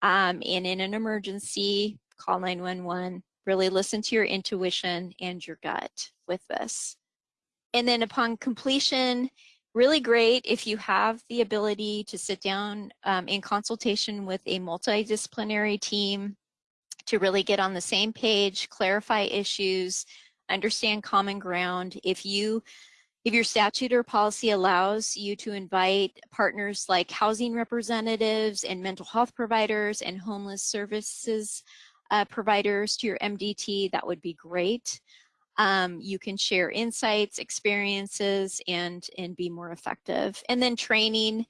Um, and in an emergency, call 911, really listen to your intuition and your gut with this. And then upon completion, really great if you have the ability to sit down um, in consultation with a multidisciplinary team to really get on the same page, clarify issues, understand common ground. If you if your statute or policy allows you to invite partners like housing representatives and mental health providers and homeless services uh, providers to your MDT, that would be great. Um, you can share insights, experiences, and, and be more effective. And then training,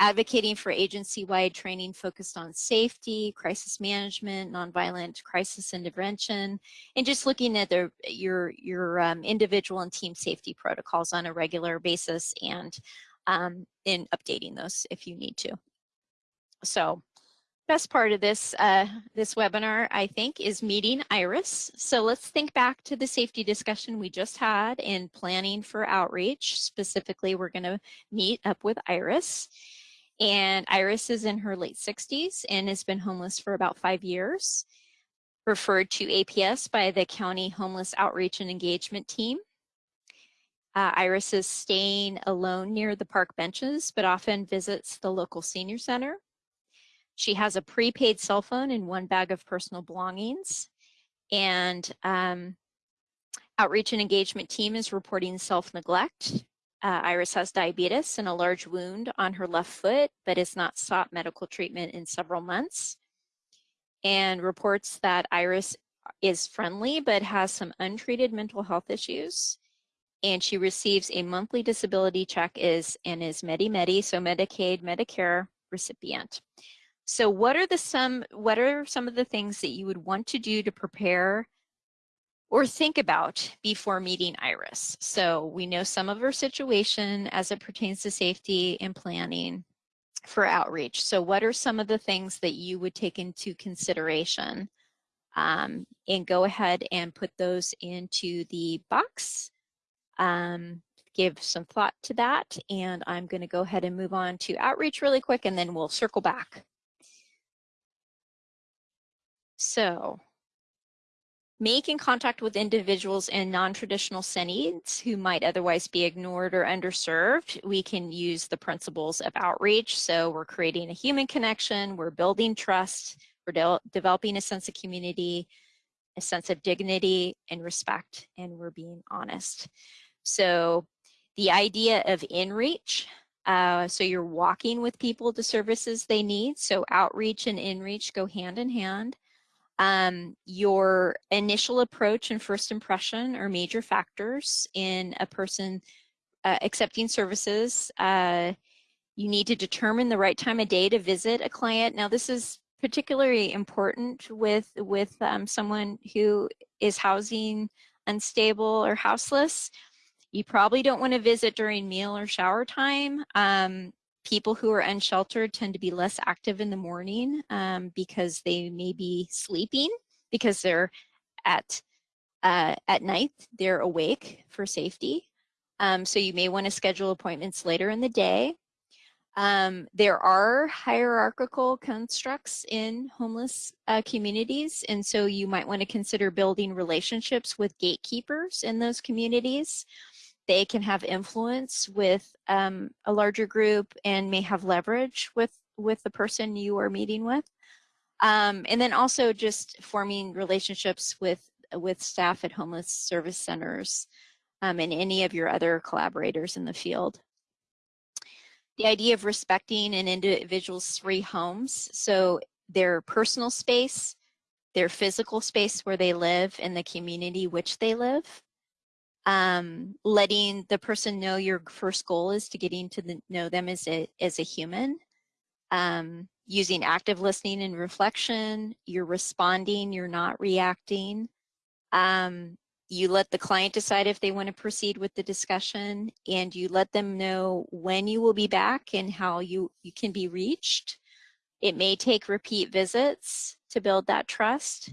advocating for agency-wide training focused on safety, crisis management, nonviolent crisis intervention, and just looking at the, your, your um, individual and team safety protocols on a regular basis and um, in updating those if you need to. So best part of this, uh, this webinar, I think, is meeting Iris. So let's think back to the safety discussion we just had in planning for outreach. Specifically, we're gonna meet up with Iris. And Iris is in her late 60s and has been homeless for about five years. Referred to APS by the County Homeless Outreach and Engagement Team. Uh, Iris is staying alone near the park benches, but often visits the local senior center. She has a prepaid cell phone and one bag of personal belongings. And um, outreach and engagement team is reporting self-neglect uh, Iris has diabetes and a large wound on her left foot, but has not sought medical treatment in several months. And reports that Iris is friendly, but has some untreated mental health issues. And she receives a monthly disability check is and is Medi-Medi, so Medicaid, Medicare recipient. So what are the some what are some of the things that you would want to do to prepare or think about before meeting Iris. So we know some of her situation as it pertains to safety and planning for outreach. So what are some of the things that you would take into consideration? Um, and go ahead and put those into the box. Um, give some thought to that. And I'm going to go ahead and move on to outreach really quick, and then we'll circle back. So making contact with individuals in non-traditional settings who might otherwise be ignored or underserved, we can use the principles of outreach. So we're creating a human connection, we're building trust, we're de developing a sense of community, a sense of dignity and respect, and we're being honest. So the idea of in-reach, uh, so you're walking with people to services they need. So outreach and in-reach go hand in hand. Um, your initial approach and first impression are major factors in a person uh, accepting services. Uh, you need to determine the right time of day to visit a client. Now this is particularly important with, with um, someone who is housing unstable or houseless. You probably don't want to visit during meal or shower time. Um, people who are unsheltered tend to be less active in the morning um, because they may be sleeping because they're at uh, at night they're awake for safety. Um, so you may want to schedule appointments later in the day. Um, there are hierarchical constructs in homeless uh, communities and so you might want to consider building relationships with gatekeepers in those communities they can have influence with um, a larger group and may have leverage with, with the person you are meeting with. Um, and then also just forming relationships with, with staff at homeless service centers um, and any of your other collaborators in the field. The idea of respecting an individual's three homes, so their personal space, their physical space where they live, and the community which they live um, letting the person know your first goal is to getting to the, know them as a, as a human, um, using active listening and reflection, you're responding, you're not reacting. Um, you let the client decide if they want to proceed with the discussion and you let them know when you will be back and how you, you can be reached. It may take repeat visits to build that trust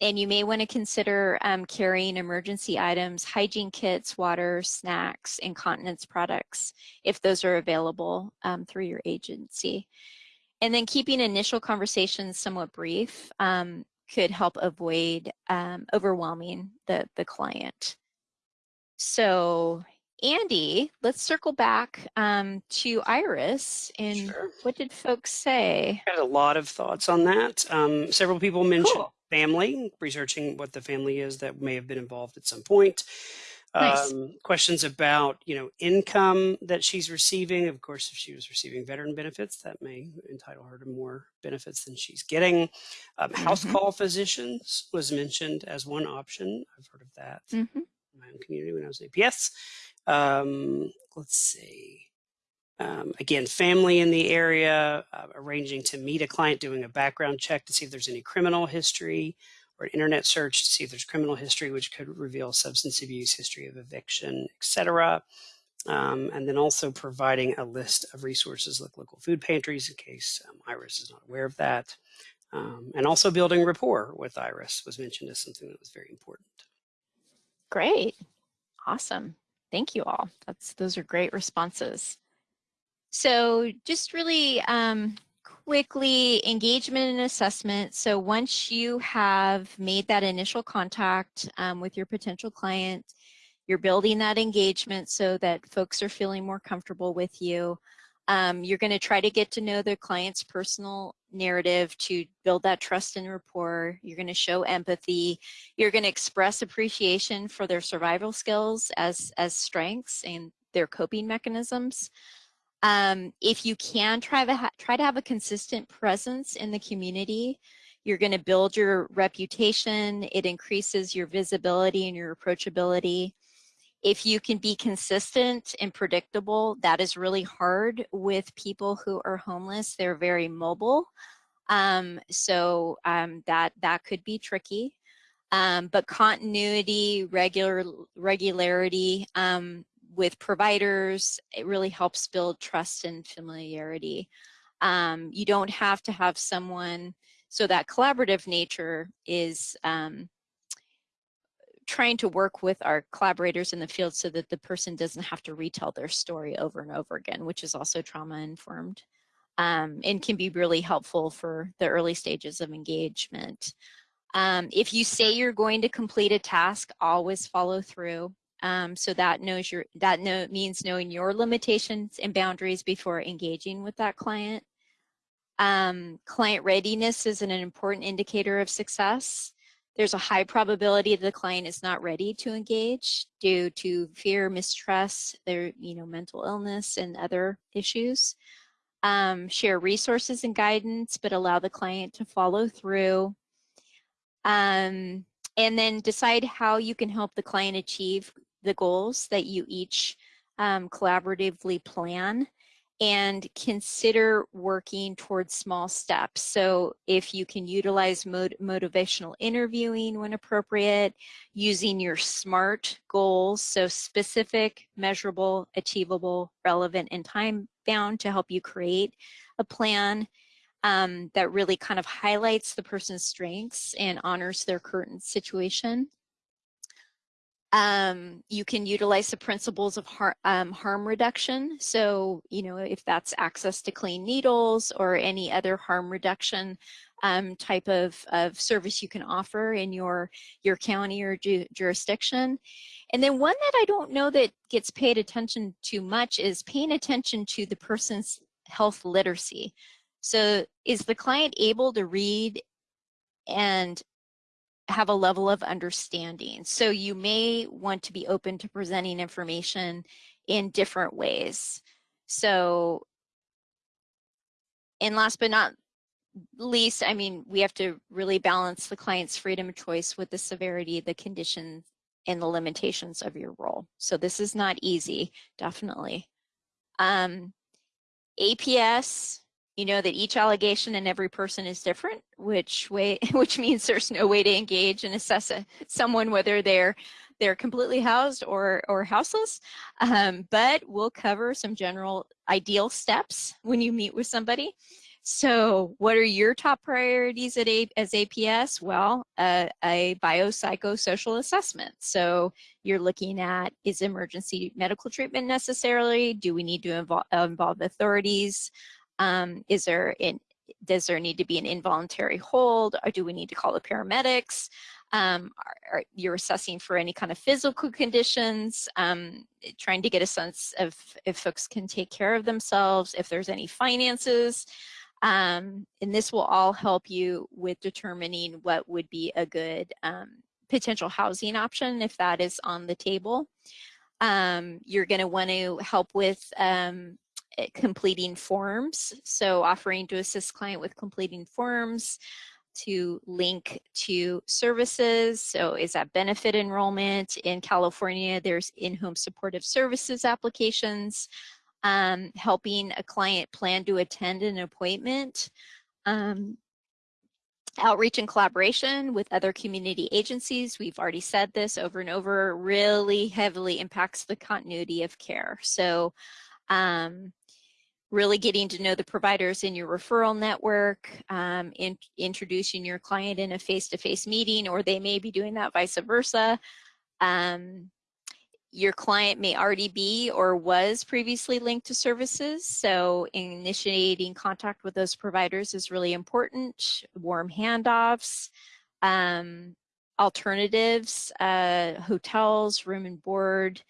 and you may want to consider um, carrying emergency items, hygiene kits, water, snacks, incontinence products, if those are available um, through your agency. And then keeping initial conversations somewhat brief um, could help avoid um, overwhelming the, the client. So Andy, let's circle back um, to Iris and Sure. what did folks say? I had a lot of thoughts on that. Um, several people mentioned Cool. Family, researching what the family is that may have been involved at some point. Nice. Um, questions about, you know, income that she's receiving. Of course, if she was receiving veteran benefits, that may entitle her to more benefits than she's getting. Um, house Mhm. call physicians was mentioned as one option. I've heard of that Mhm. in my own community when I was in APS. Um, let's see. Um, again, family in the area, uh, arranging to meet a client, doing a background check to see if there's any criminal history, or an internet search to see if there's criminal history, which could reveal substance abuse, history of eviction, etc. Um, and then also providing a list of resources like local food pantries in case um, Iris is not aware of that. Um, and also building rapport with Iris was mentioned as something that was very important. Great. Awesome. Thank you all. That's those are great responses. So just really um, quickly engagement and assessment. So once you have made that initial contact um, with your potential client, you're building that engagement so that folks are feeling more comfortable with you. Um, you're going to try to get to know the client's personal narrative to build that trust and rapport. You're going to show empathy. You're going to express appreciation for their survival skills as, as strengths and their coping mechanisms. Um, if you can try to, try to have a consistent presence in the community, you're going to build your reputation. It increases your visibility and your approachability. If you can be consistent and predictable, that is really hard with people who are homeless. They're very mobile. Um, so um, that, that could be tricky. Um, but continuity, regular regularity um, with providers, it really helps build trust and familiarity. Um, you don't have to have someone, so that collaborative nature is um, trying to work with our collaborators in the field so that the person doesn't have to retell their story over and over again, which is also trauma informed um, and can be really helpful for the early stages of engagement. Um, if you say you're going to complete a task, always follow through. Um, so that knows your that know, means knowing your limitations and boundaries before engaging with that client. Um, client readiness is an important indicator of success. There's a high probability the client is not ready to engage due to fear, mistrust, their you know mental illness and other issues. Um, share resources and guidance, but allow the client to follow through. Um, and then decide how you can help the client achieve the goals that you each um, collaboratively plan and consider working towards small steps. So if you can utilize motivational interviewing when appropriate, using your SMART goals, so specific, measurable, achievable, relevant, and time bound to help you create a plan um, that really kind of highlights the person's strengths and honors their current situation. Um, you can utilize the principles of har um, harm reduction. So, you know, if that's access to clean needles or any other harm reduction um, type of, of service you can offer in your, your county or ju jurisdiction. And then one that I don't know that gets paid attention to much is paying attention to the person's health literacy. So is the client able to read and have a level of understanding. So you may want to be open to presenting information in different ways. So, and last but not least, I mean, we have to really balance the client's freedom of choice with the severity, the condition, and the limitations of your role. So this is not easy, definitely. Um, APS, you know that each allegation and every person is different, which way, which means there's no way to engage and assess a, someone whether they're they're completely housed or or houseless. Um, but we'll cover some general ideal steps when you meet with somebody. So what are your top priorities at a, as APS? Well, uh, a biopsychosocial assessment. So you're looking at, is emergency medical treatment necessarily? Do we need to involve, involve authorities? Um, is there in, does there need to be an involuntary hold or do we need to call the paramedics? Um, are, are you're assessing for any kind of physical conditions, um, trying to get a sense of if folks can take care of themselves, if there's any finances. Um, and this will all help you with determining what would be a good um, potential housing option if that is on the table. Um, you're going to want to help with um, completing forms. So offering to assist client with completing forms to link to services. So is that benefit enrollment? In California, there's in-home supportive services applications, um, helping a client plan to attend an appointment, um, outreach and collaboration with other community agencies. We've already said this over and over, really heavily impacts the continuity of care. So um, really getting to know the providers in your referral network, um, in, introducing your client in a face-to-face -face meeting, or they may be doing that vice versa. Um, your client may already be or was previously linked to services, so initiating contact with those providers is really important. Warm handoffs, um, alternatives, uh, hotels, room and board,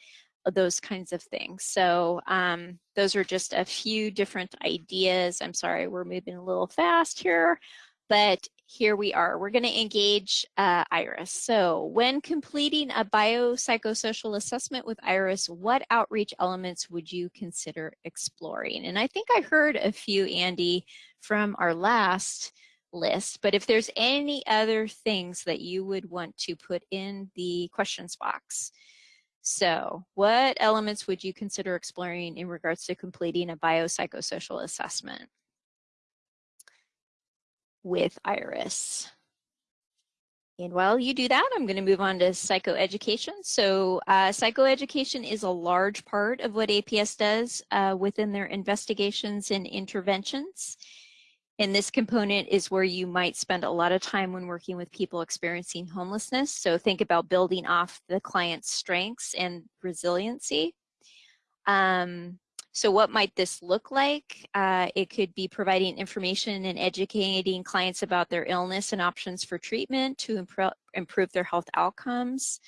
those kinds of things. So um, those are just a few different ideas. I'm sorry, we're moving a little fast here, but here we are. We're going to engage uh, IRIS. So when completing a biopsychosocial assessment with IRIS, what outreach elements would you consider exploring? And I think I heard a few, Andy, from our last list, but if there's any other things that you would want to put in the questions box, so what elements would you consider exploring in regards to completing a biopsychosocial assessment with IRIS? And while you do that, I'm going to move on to psychoeducation. So uh, psychoeducation is a large part of what APS does uh, within their investigations and interventions. And this component is where you might spend a lot of time when working with people experiencing homelessness. So think about building off the client's strengths and resiliency. Um, so what might this look like? Uh, it could be providing information and educating clients about their illness and options for treatment to impro improve their health outcomes.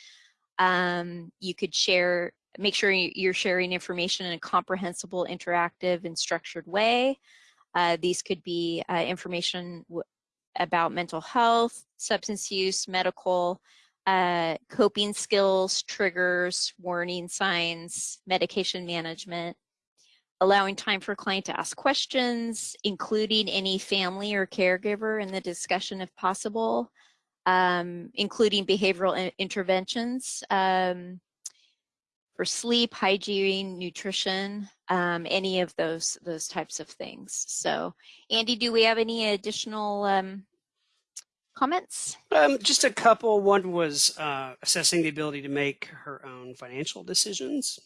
Um, you could share, make sure you're sharing information in a comprehensible, interactive, and structured way. Uh, these could be uh, information about mental health, substance use, medical, uh, coping skills, triggers, warning signs, medication management, allowing time for client to ask questions, including any family or caregiver in the discussion if possible, um, including behavioral interventions um, for sleep, hygiene, nutrition, um, any of those those types of things. So, Andy, do we have any additional um, comments? Um, just a couple. One was uh, assessing the ability to make her own financial decisions.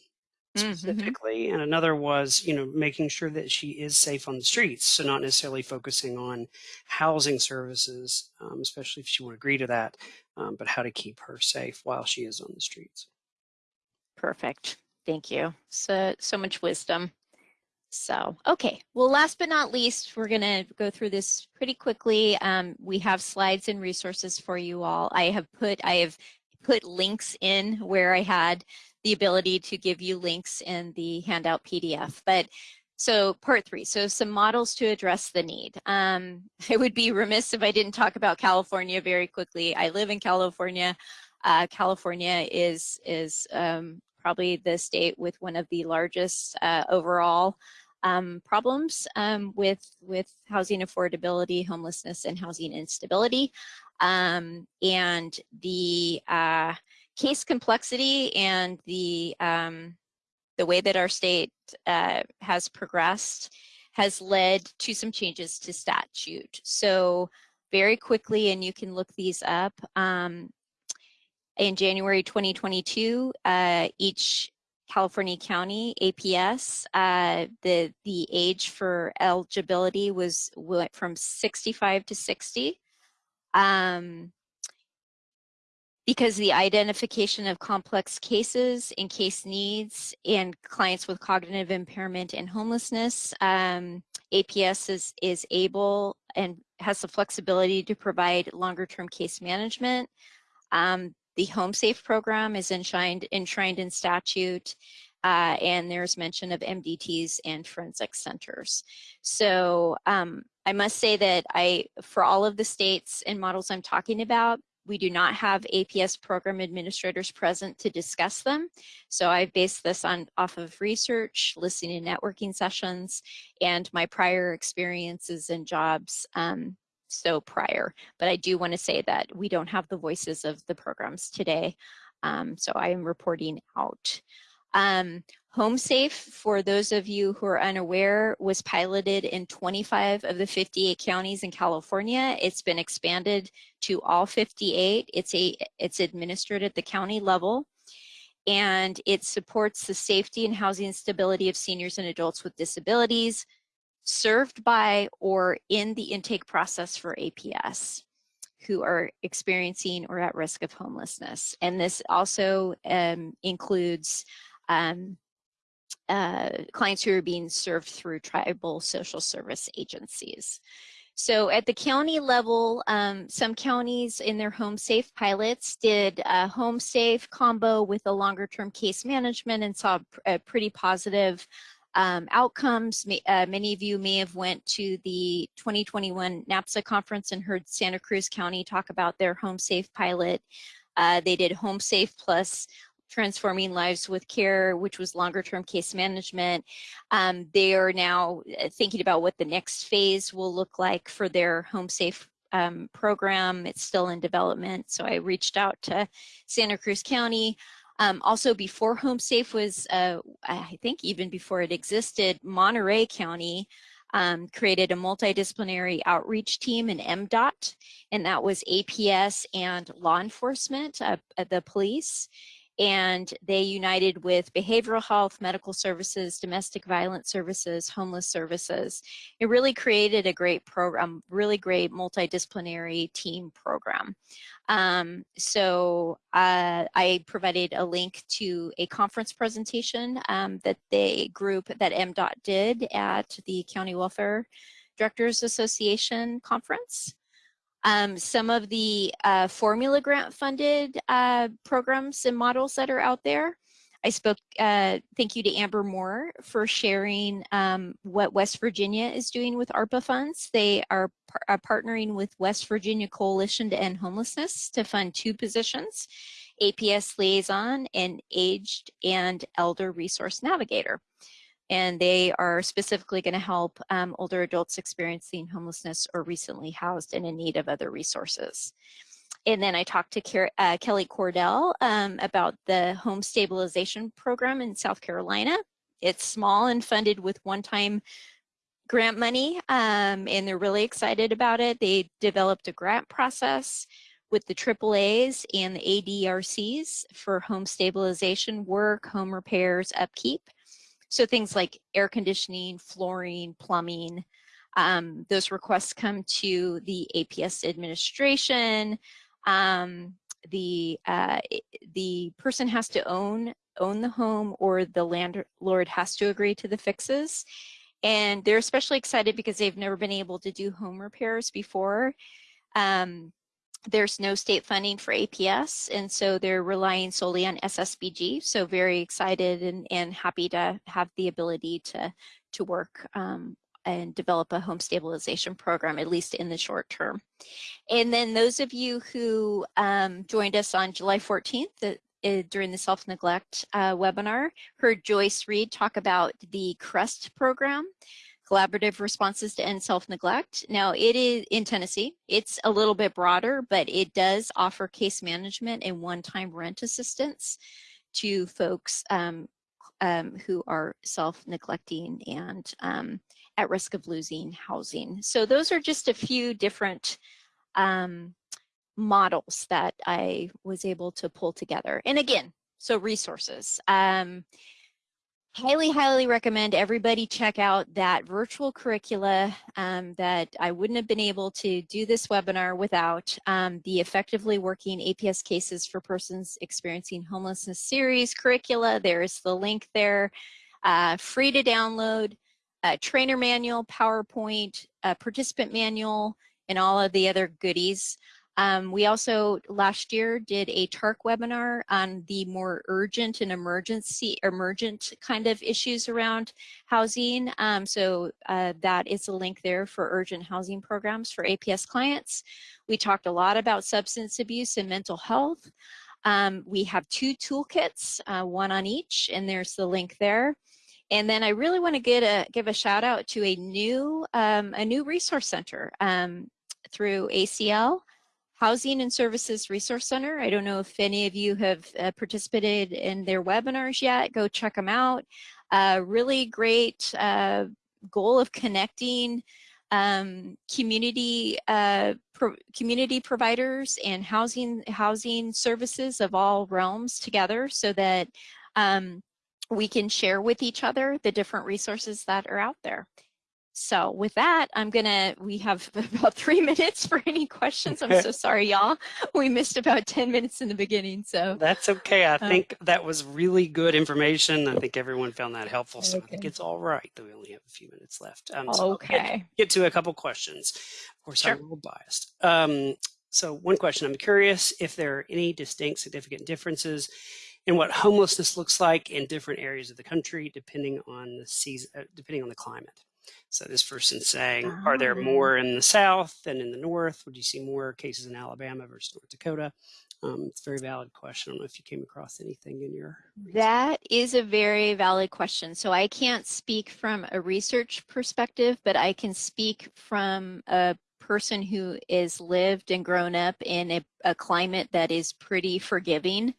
Mm-hmm. specifically mm-hmm. and another was you know making sure that she is safe on the streets so not necessarily focusing on housing services um, especially if she would agree to that um, but how to keep her safe while she is on the streets perfect thank you so so much wisdom so okay well last but not least we're going to go through this pretty quickly um, we have slides and resources for you all i have put i have put links in where i had the ability to give you links in the handout PDF. But so part three, so some models to address the need. Um, I would be remiss if I didn't talk about California very quickly. I live in California. Uh, California is, is um, probably the state with one of the largest uh, overall um, problems um, with, with housing affordability, homelessness, and housing instability. Um, and the uh, case complexity and the um, the way that our state uh, has progressed has led to some changes to statute. So very quickly, and you can look these up, um, in January 2022, uh, each California County APS, uh, the, the age for eligibility was went from 65 to 60. Um, because the identification of complex cases and case needs and clients with cognitive impairment and homelessness, um, APS is, is able and has the flexibility to provide longer term case management. Um, the Home Safe program is enshrined, enshrined in statute uh, and there's mention of MDTs and forensic centers. So um, I must say that I, for all of the states and models I'm talking about, we do not have APS program administrators present to discuss them. So I've based this on off of research, listening and networking sessions, and my prior experiences and jobs um, so prior. But I do want to say that we don't have the voices of the programs today. Um, so I am reporting out. Um, Home Safe, for those of you who are unaware, was piloted in 25 of the 58 counties in California. It's been expanded to all 58. It's, a, it's administered at the county level and it supports the safety and housing stability of seniors and adults with disabilities served by or in the intake process for APS who are experiencing or at risk of homelessness. And this also um, includes um, uh, clients who are being served through tribal social service agencies. So at the county level, um, some counties in their home safe pilots did a home safe combo with a longer term case management and saw a pretty positive um, outcomes. Uh, many of you may have went to the 2021 NAPSA conference and heard Santa Cruz County talk about their home safe pilot. Uh, they did home safe plus Transforming Lives with Care, which was longer term case management. Um, they are now uh, thinking about what the next phase will look like for their home safe um, program. It's still in development. So I reached out to Santa Cruz County. Um, also before HomeSafe was, uh, I think even before it existed, Monterey County um, created a multidisciplinary outreach team in MDOT, and that was APS and law enforcement, uh, the police and they united with behavioral health, medical services, domestic violence services, homeless services. It really created a great program, really great multidisciplinary team program. Um, so uh, I provided a link to a conference presentation um, that the group that MDOT did at the County Welfare Directors Association conference. Um, some of the uh, formula grant funded uh, programs and models that are out there. I spoke, uh, thank you to Amber Moore for sharing um, what West Virginia is doing with ARPA funds. They are par partnering with West Virginia Coalition to End Homelessness to fund two positions, APS Liaison and Aged and Elder Resource Navigator and they are specifically going to help um, older adults experiencing homelessness or recently housed and in need of other resources. And then I talked to uh, Kelly Cordell um, about the home stabilization program in South Carolina. It's small and funded with one-time grant money, um, and they're really excited about it. They developed a grant process with the AAAs and the ADRCs for home stabilization work, home repairs, upkeep. So things like air conditioning, flooring, plumbing, um, those requests come to the APS administration. Um, the uh, the person has to own own the home or the landlord has to agree to the fixes. And they're especially excited because they've never been able to do home repairs before. Um, there's no state funding for APS, and so they're relying solely on SSBG. So very excited and, and happy to have the ability to, to work um, and develop a home stabilization program, at least in the short term. And then those of you who um, joined us on July 14th, the, uh, during the self-neglect uh, webinar, heard Joyce Reed talk about the CREST program collaborative responses to end self-neglect. Now it is in Tennessee, it's a little bit broader, but it does offer case management and one-time rent assistance to folks um, um, who are self-neglecting and um, at risk of losing housing. So those are just a few different um, models that I was able to pull together. And again, so resources. Um, highly, highly recommend everybody check out that virtual curricula um, that I wouldn't have been able to do this webinar without um, the Effectively Working APS Cases for Persons Experiencing Homelessness series curricula. There's the link there, uh, free to download, trainer manual, PowerPoint, participant manual, and all of the other goodies. Um, we also last year did a TARC webinar on the more urgent and emergency emergent kind of issues around housing. Um, so uh, that is a link there for urgent housing programs for APS clients. We talked a lot about substance abuse and mental health. Um, we have two toolkits, uh, one on each, and there's the link there. And then I really want to get a, give a shout out to a new um, a new resource center um, through ACL. Housing and Services Resource Center. I don't know if any of you have uh, participated in their webinars yet. Go check them out. Uh, really great uh, goal of connecting um, community uh, pro community providers and housing housing services of all realms together so that um, we can share with each other the different resources that are out there. So with that, I'm gonna, we have about three minutes for any questions. I'm so sorry, y'all. We missed about 10 minutes in the beginning, so. That's okay. I uh, think that was really good information. I think everyone found that helpful. So okay. I think it's all right that we only have a few minutes left. Um, so okay. Get, get, to a couple questions. Of course, sure. I'm a little biased. Um, so one question, I'm curious if there are any distinct significant differences in what homelessness looks like in different areas of the country, depending on the season, uh, depending on the climate. So this person's saying, oh. are there oh. more in the South than in the North? Would you see more cases in Alabama versus North Dakota? Um, it's a very valid question. I don't know if you came across anything in your. That is a very valid question. So I can't speak from a research perspective, but I can speak from a person who is lived and grown up in a, a climate that is pretty forgiving.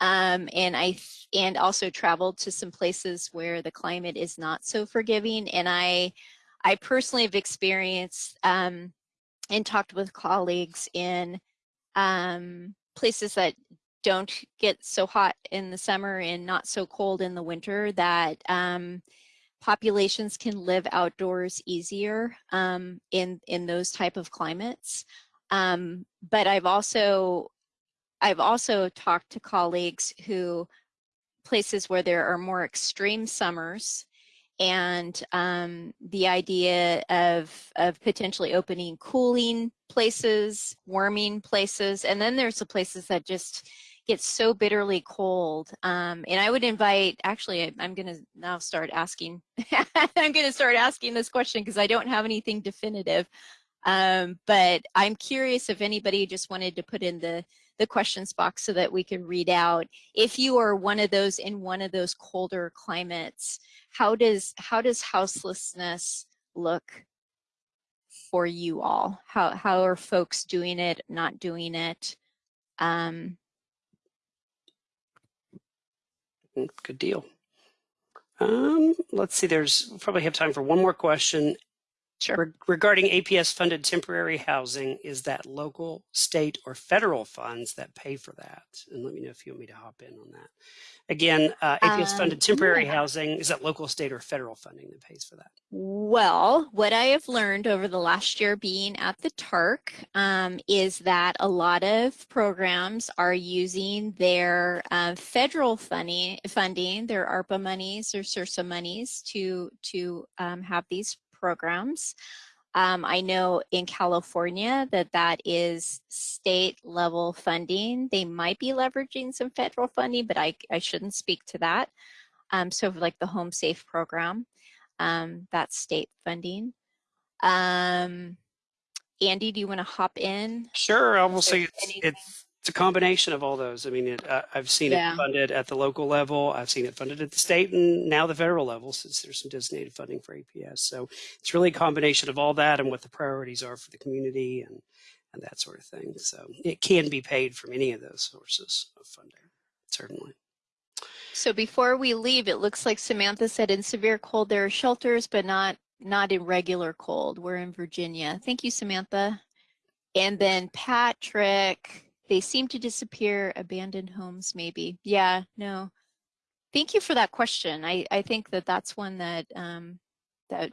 Um, and I and also traveled to some places where the climate is not so forgiving. And I I personally have experienced um, and talked with colleagues in um, places that don't get so hot in the summer and not so cold in the winter that um, populations can live outdoors easier um, in in those type of climates. Um, but I've also I've also talked to colleagues who places where there are more extreme summers and um, the idea of, of potentially opening cooling places, warming places, and then there's the places that just get so bitterly cold. Um, and I would invite, actually, I'm going to now start asking, I'm going to start asking this question because I don't have anything definitive. Um, but I'm curious if anybody just wanted to put in the the questions box so that we can read out. If you are one of those in one of those colder climates how does how does houselessness look for you all? How how are folks doing it not doing it? Um Mm, good deal. Um let's see there's probably have time for one more question Sure. Re- regarding APS funded temporary housing, is that local, state, or federal funds that pay for that? And let me know if you want me to hop in on that. Again, uh, APS Um, funded temporary yeah. housing, is that local, state, or federal funding that pays for that? Well, what I have learned over the last year being at the TARC um, is that a lot of programs are using their uh, federal funding, funding, their ARPA monies, their CRRSA monies to to um, have these programs. Um, I know in California that that is state level funding. They might be leveraging some federal funding, but I, I shouldn't speak to that. Um, so like the Home Safe program, um, that's state funding. Um, Andy, do you want to hop in? Sure, I will say it's, it's, it's a combination of all those. I mean, it, uh, I've seen Yeah. it funded at the local level, I've seen it funded at the state and now the federal level since there's some designated funding for APS. So it's really a combination of all that and what the priorities are for the community and, and that sort of thing. So it can be paid from any of those sources of funding, certainly. So before we leave, it looks like Samantha said in severe cold there are shelters, but not not in regular cold. We're in Virginia. Thank you, Samantha. And then Patrick, they seem to disappear. Abandoned homes, maybe. Yeah, no. Thank you for that question. I I think that that's one that um, that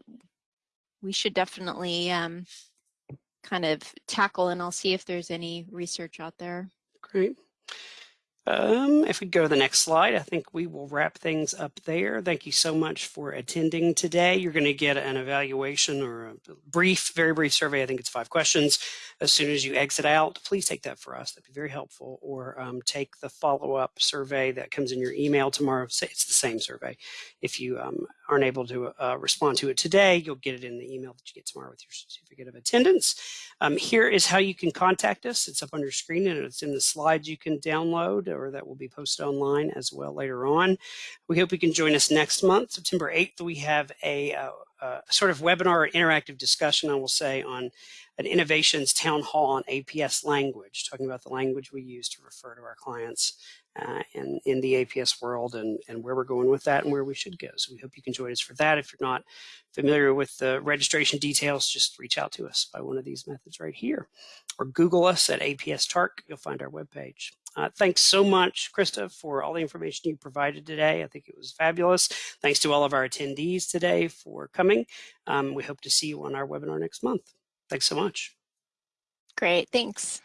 we should definitely um, kind of tackle, and I'll see if there's any research out there. Great. Um, if we go to the next slide, I think we will wrap things up there. Thank you so much for attending today. You're going to get an evaluation or a brief, very brief survey. I think it's five questions. As soon as you exit out, please take that for us. That'd be very helpful. Or um, take the follow-up survey that comes in your email tomorrow. It's the same survey. If you um, aren't able to uh, respond to it today, you'll get it in the email that you get tomorrow with your certificate of attendance. Um, here is how you can contact us. It's up on your screen and it's in the slides you can download or that will be posted online as well later on. We hope you can join us next month, September 8th. We have a, uh, uh, sort of webinar interactive discussion, I will say, on an innovations town hall on APS language, talking about the language we use to refer to our clients uh, in, in the APS world and, and where we're going with that and where we should go. So we hope you can join us for that. If you're not familiar with the registration details, just reach out to us by one of these methods right here or Google us at APS TARC. You'll find our webpage. Uh, thanks so much, Krista, for all the information you provided today. I think it was fabulous. Thanks to all of our attendees today for coming. Um, we hope to see you on our webinar next month. Thanks so much. Great, thanks.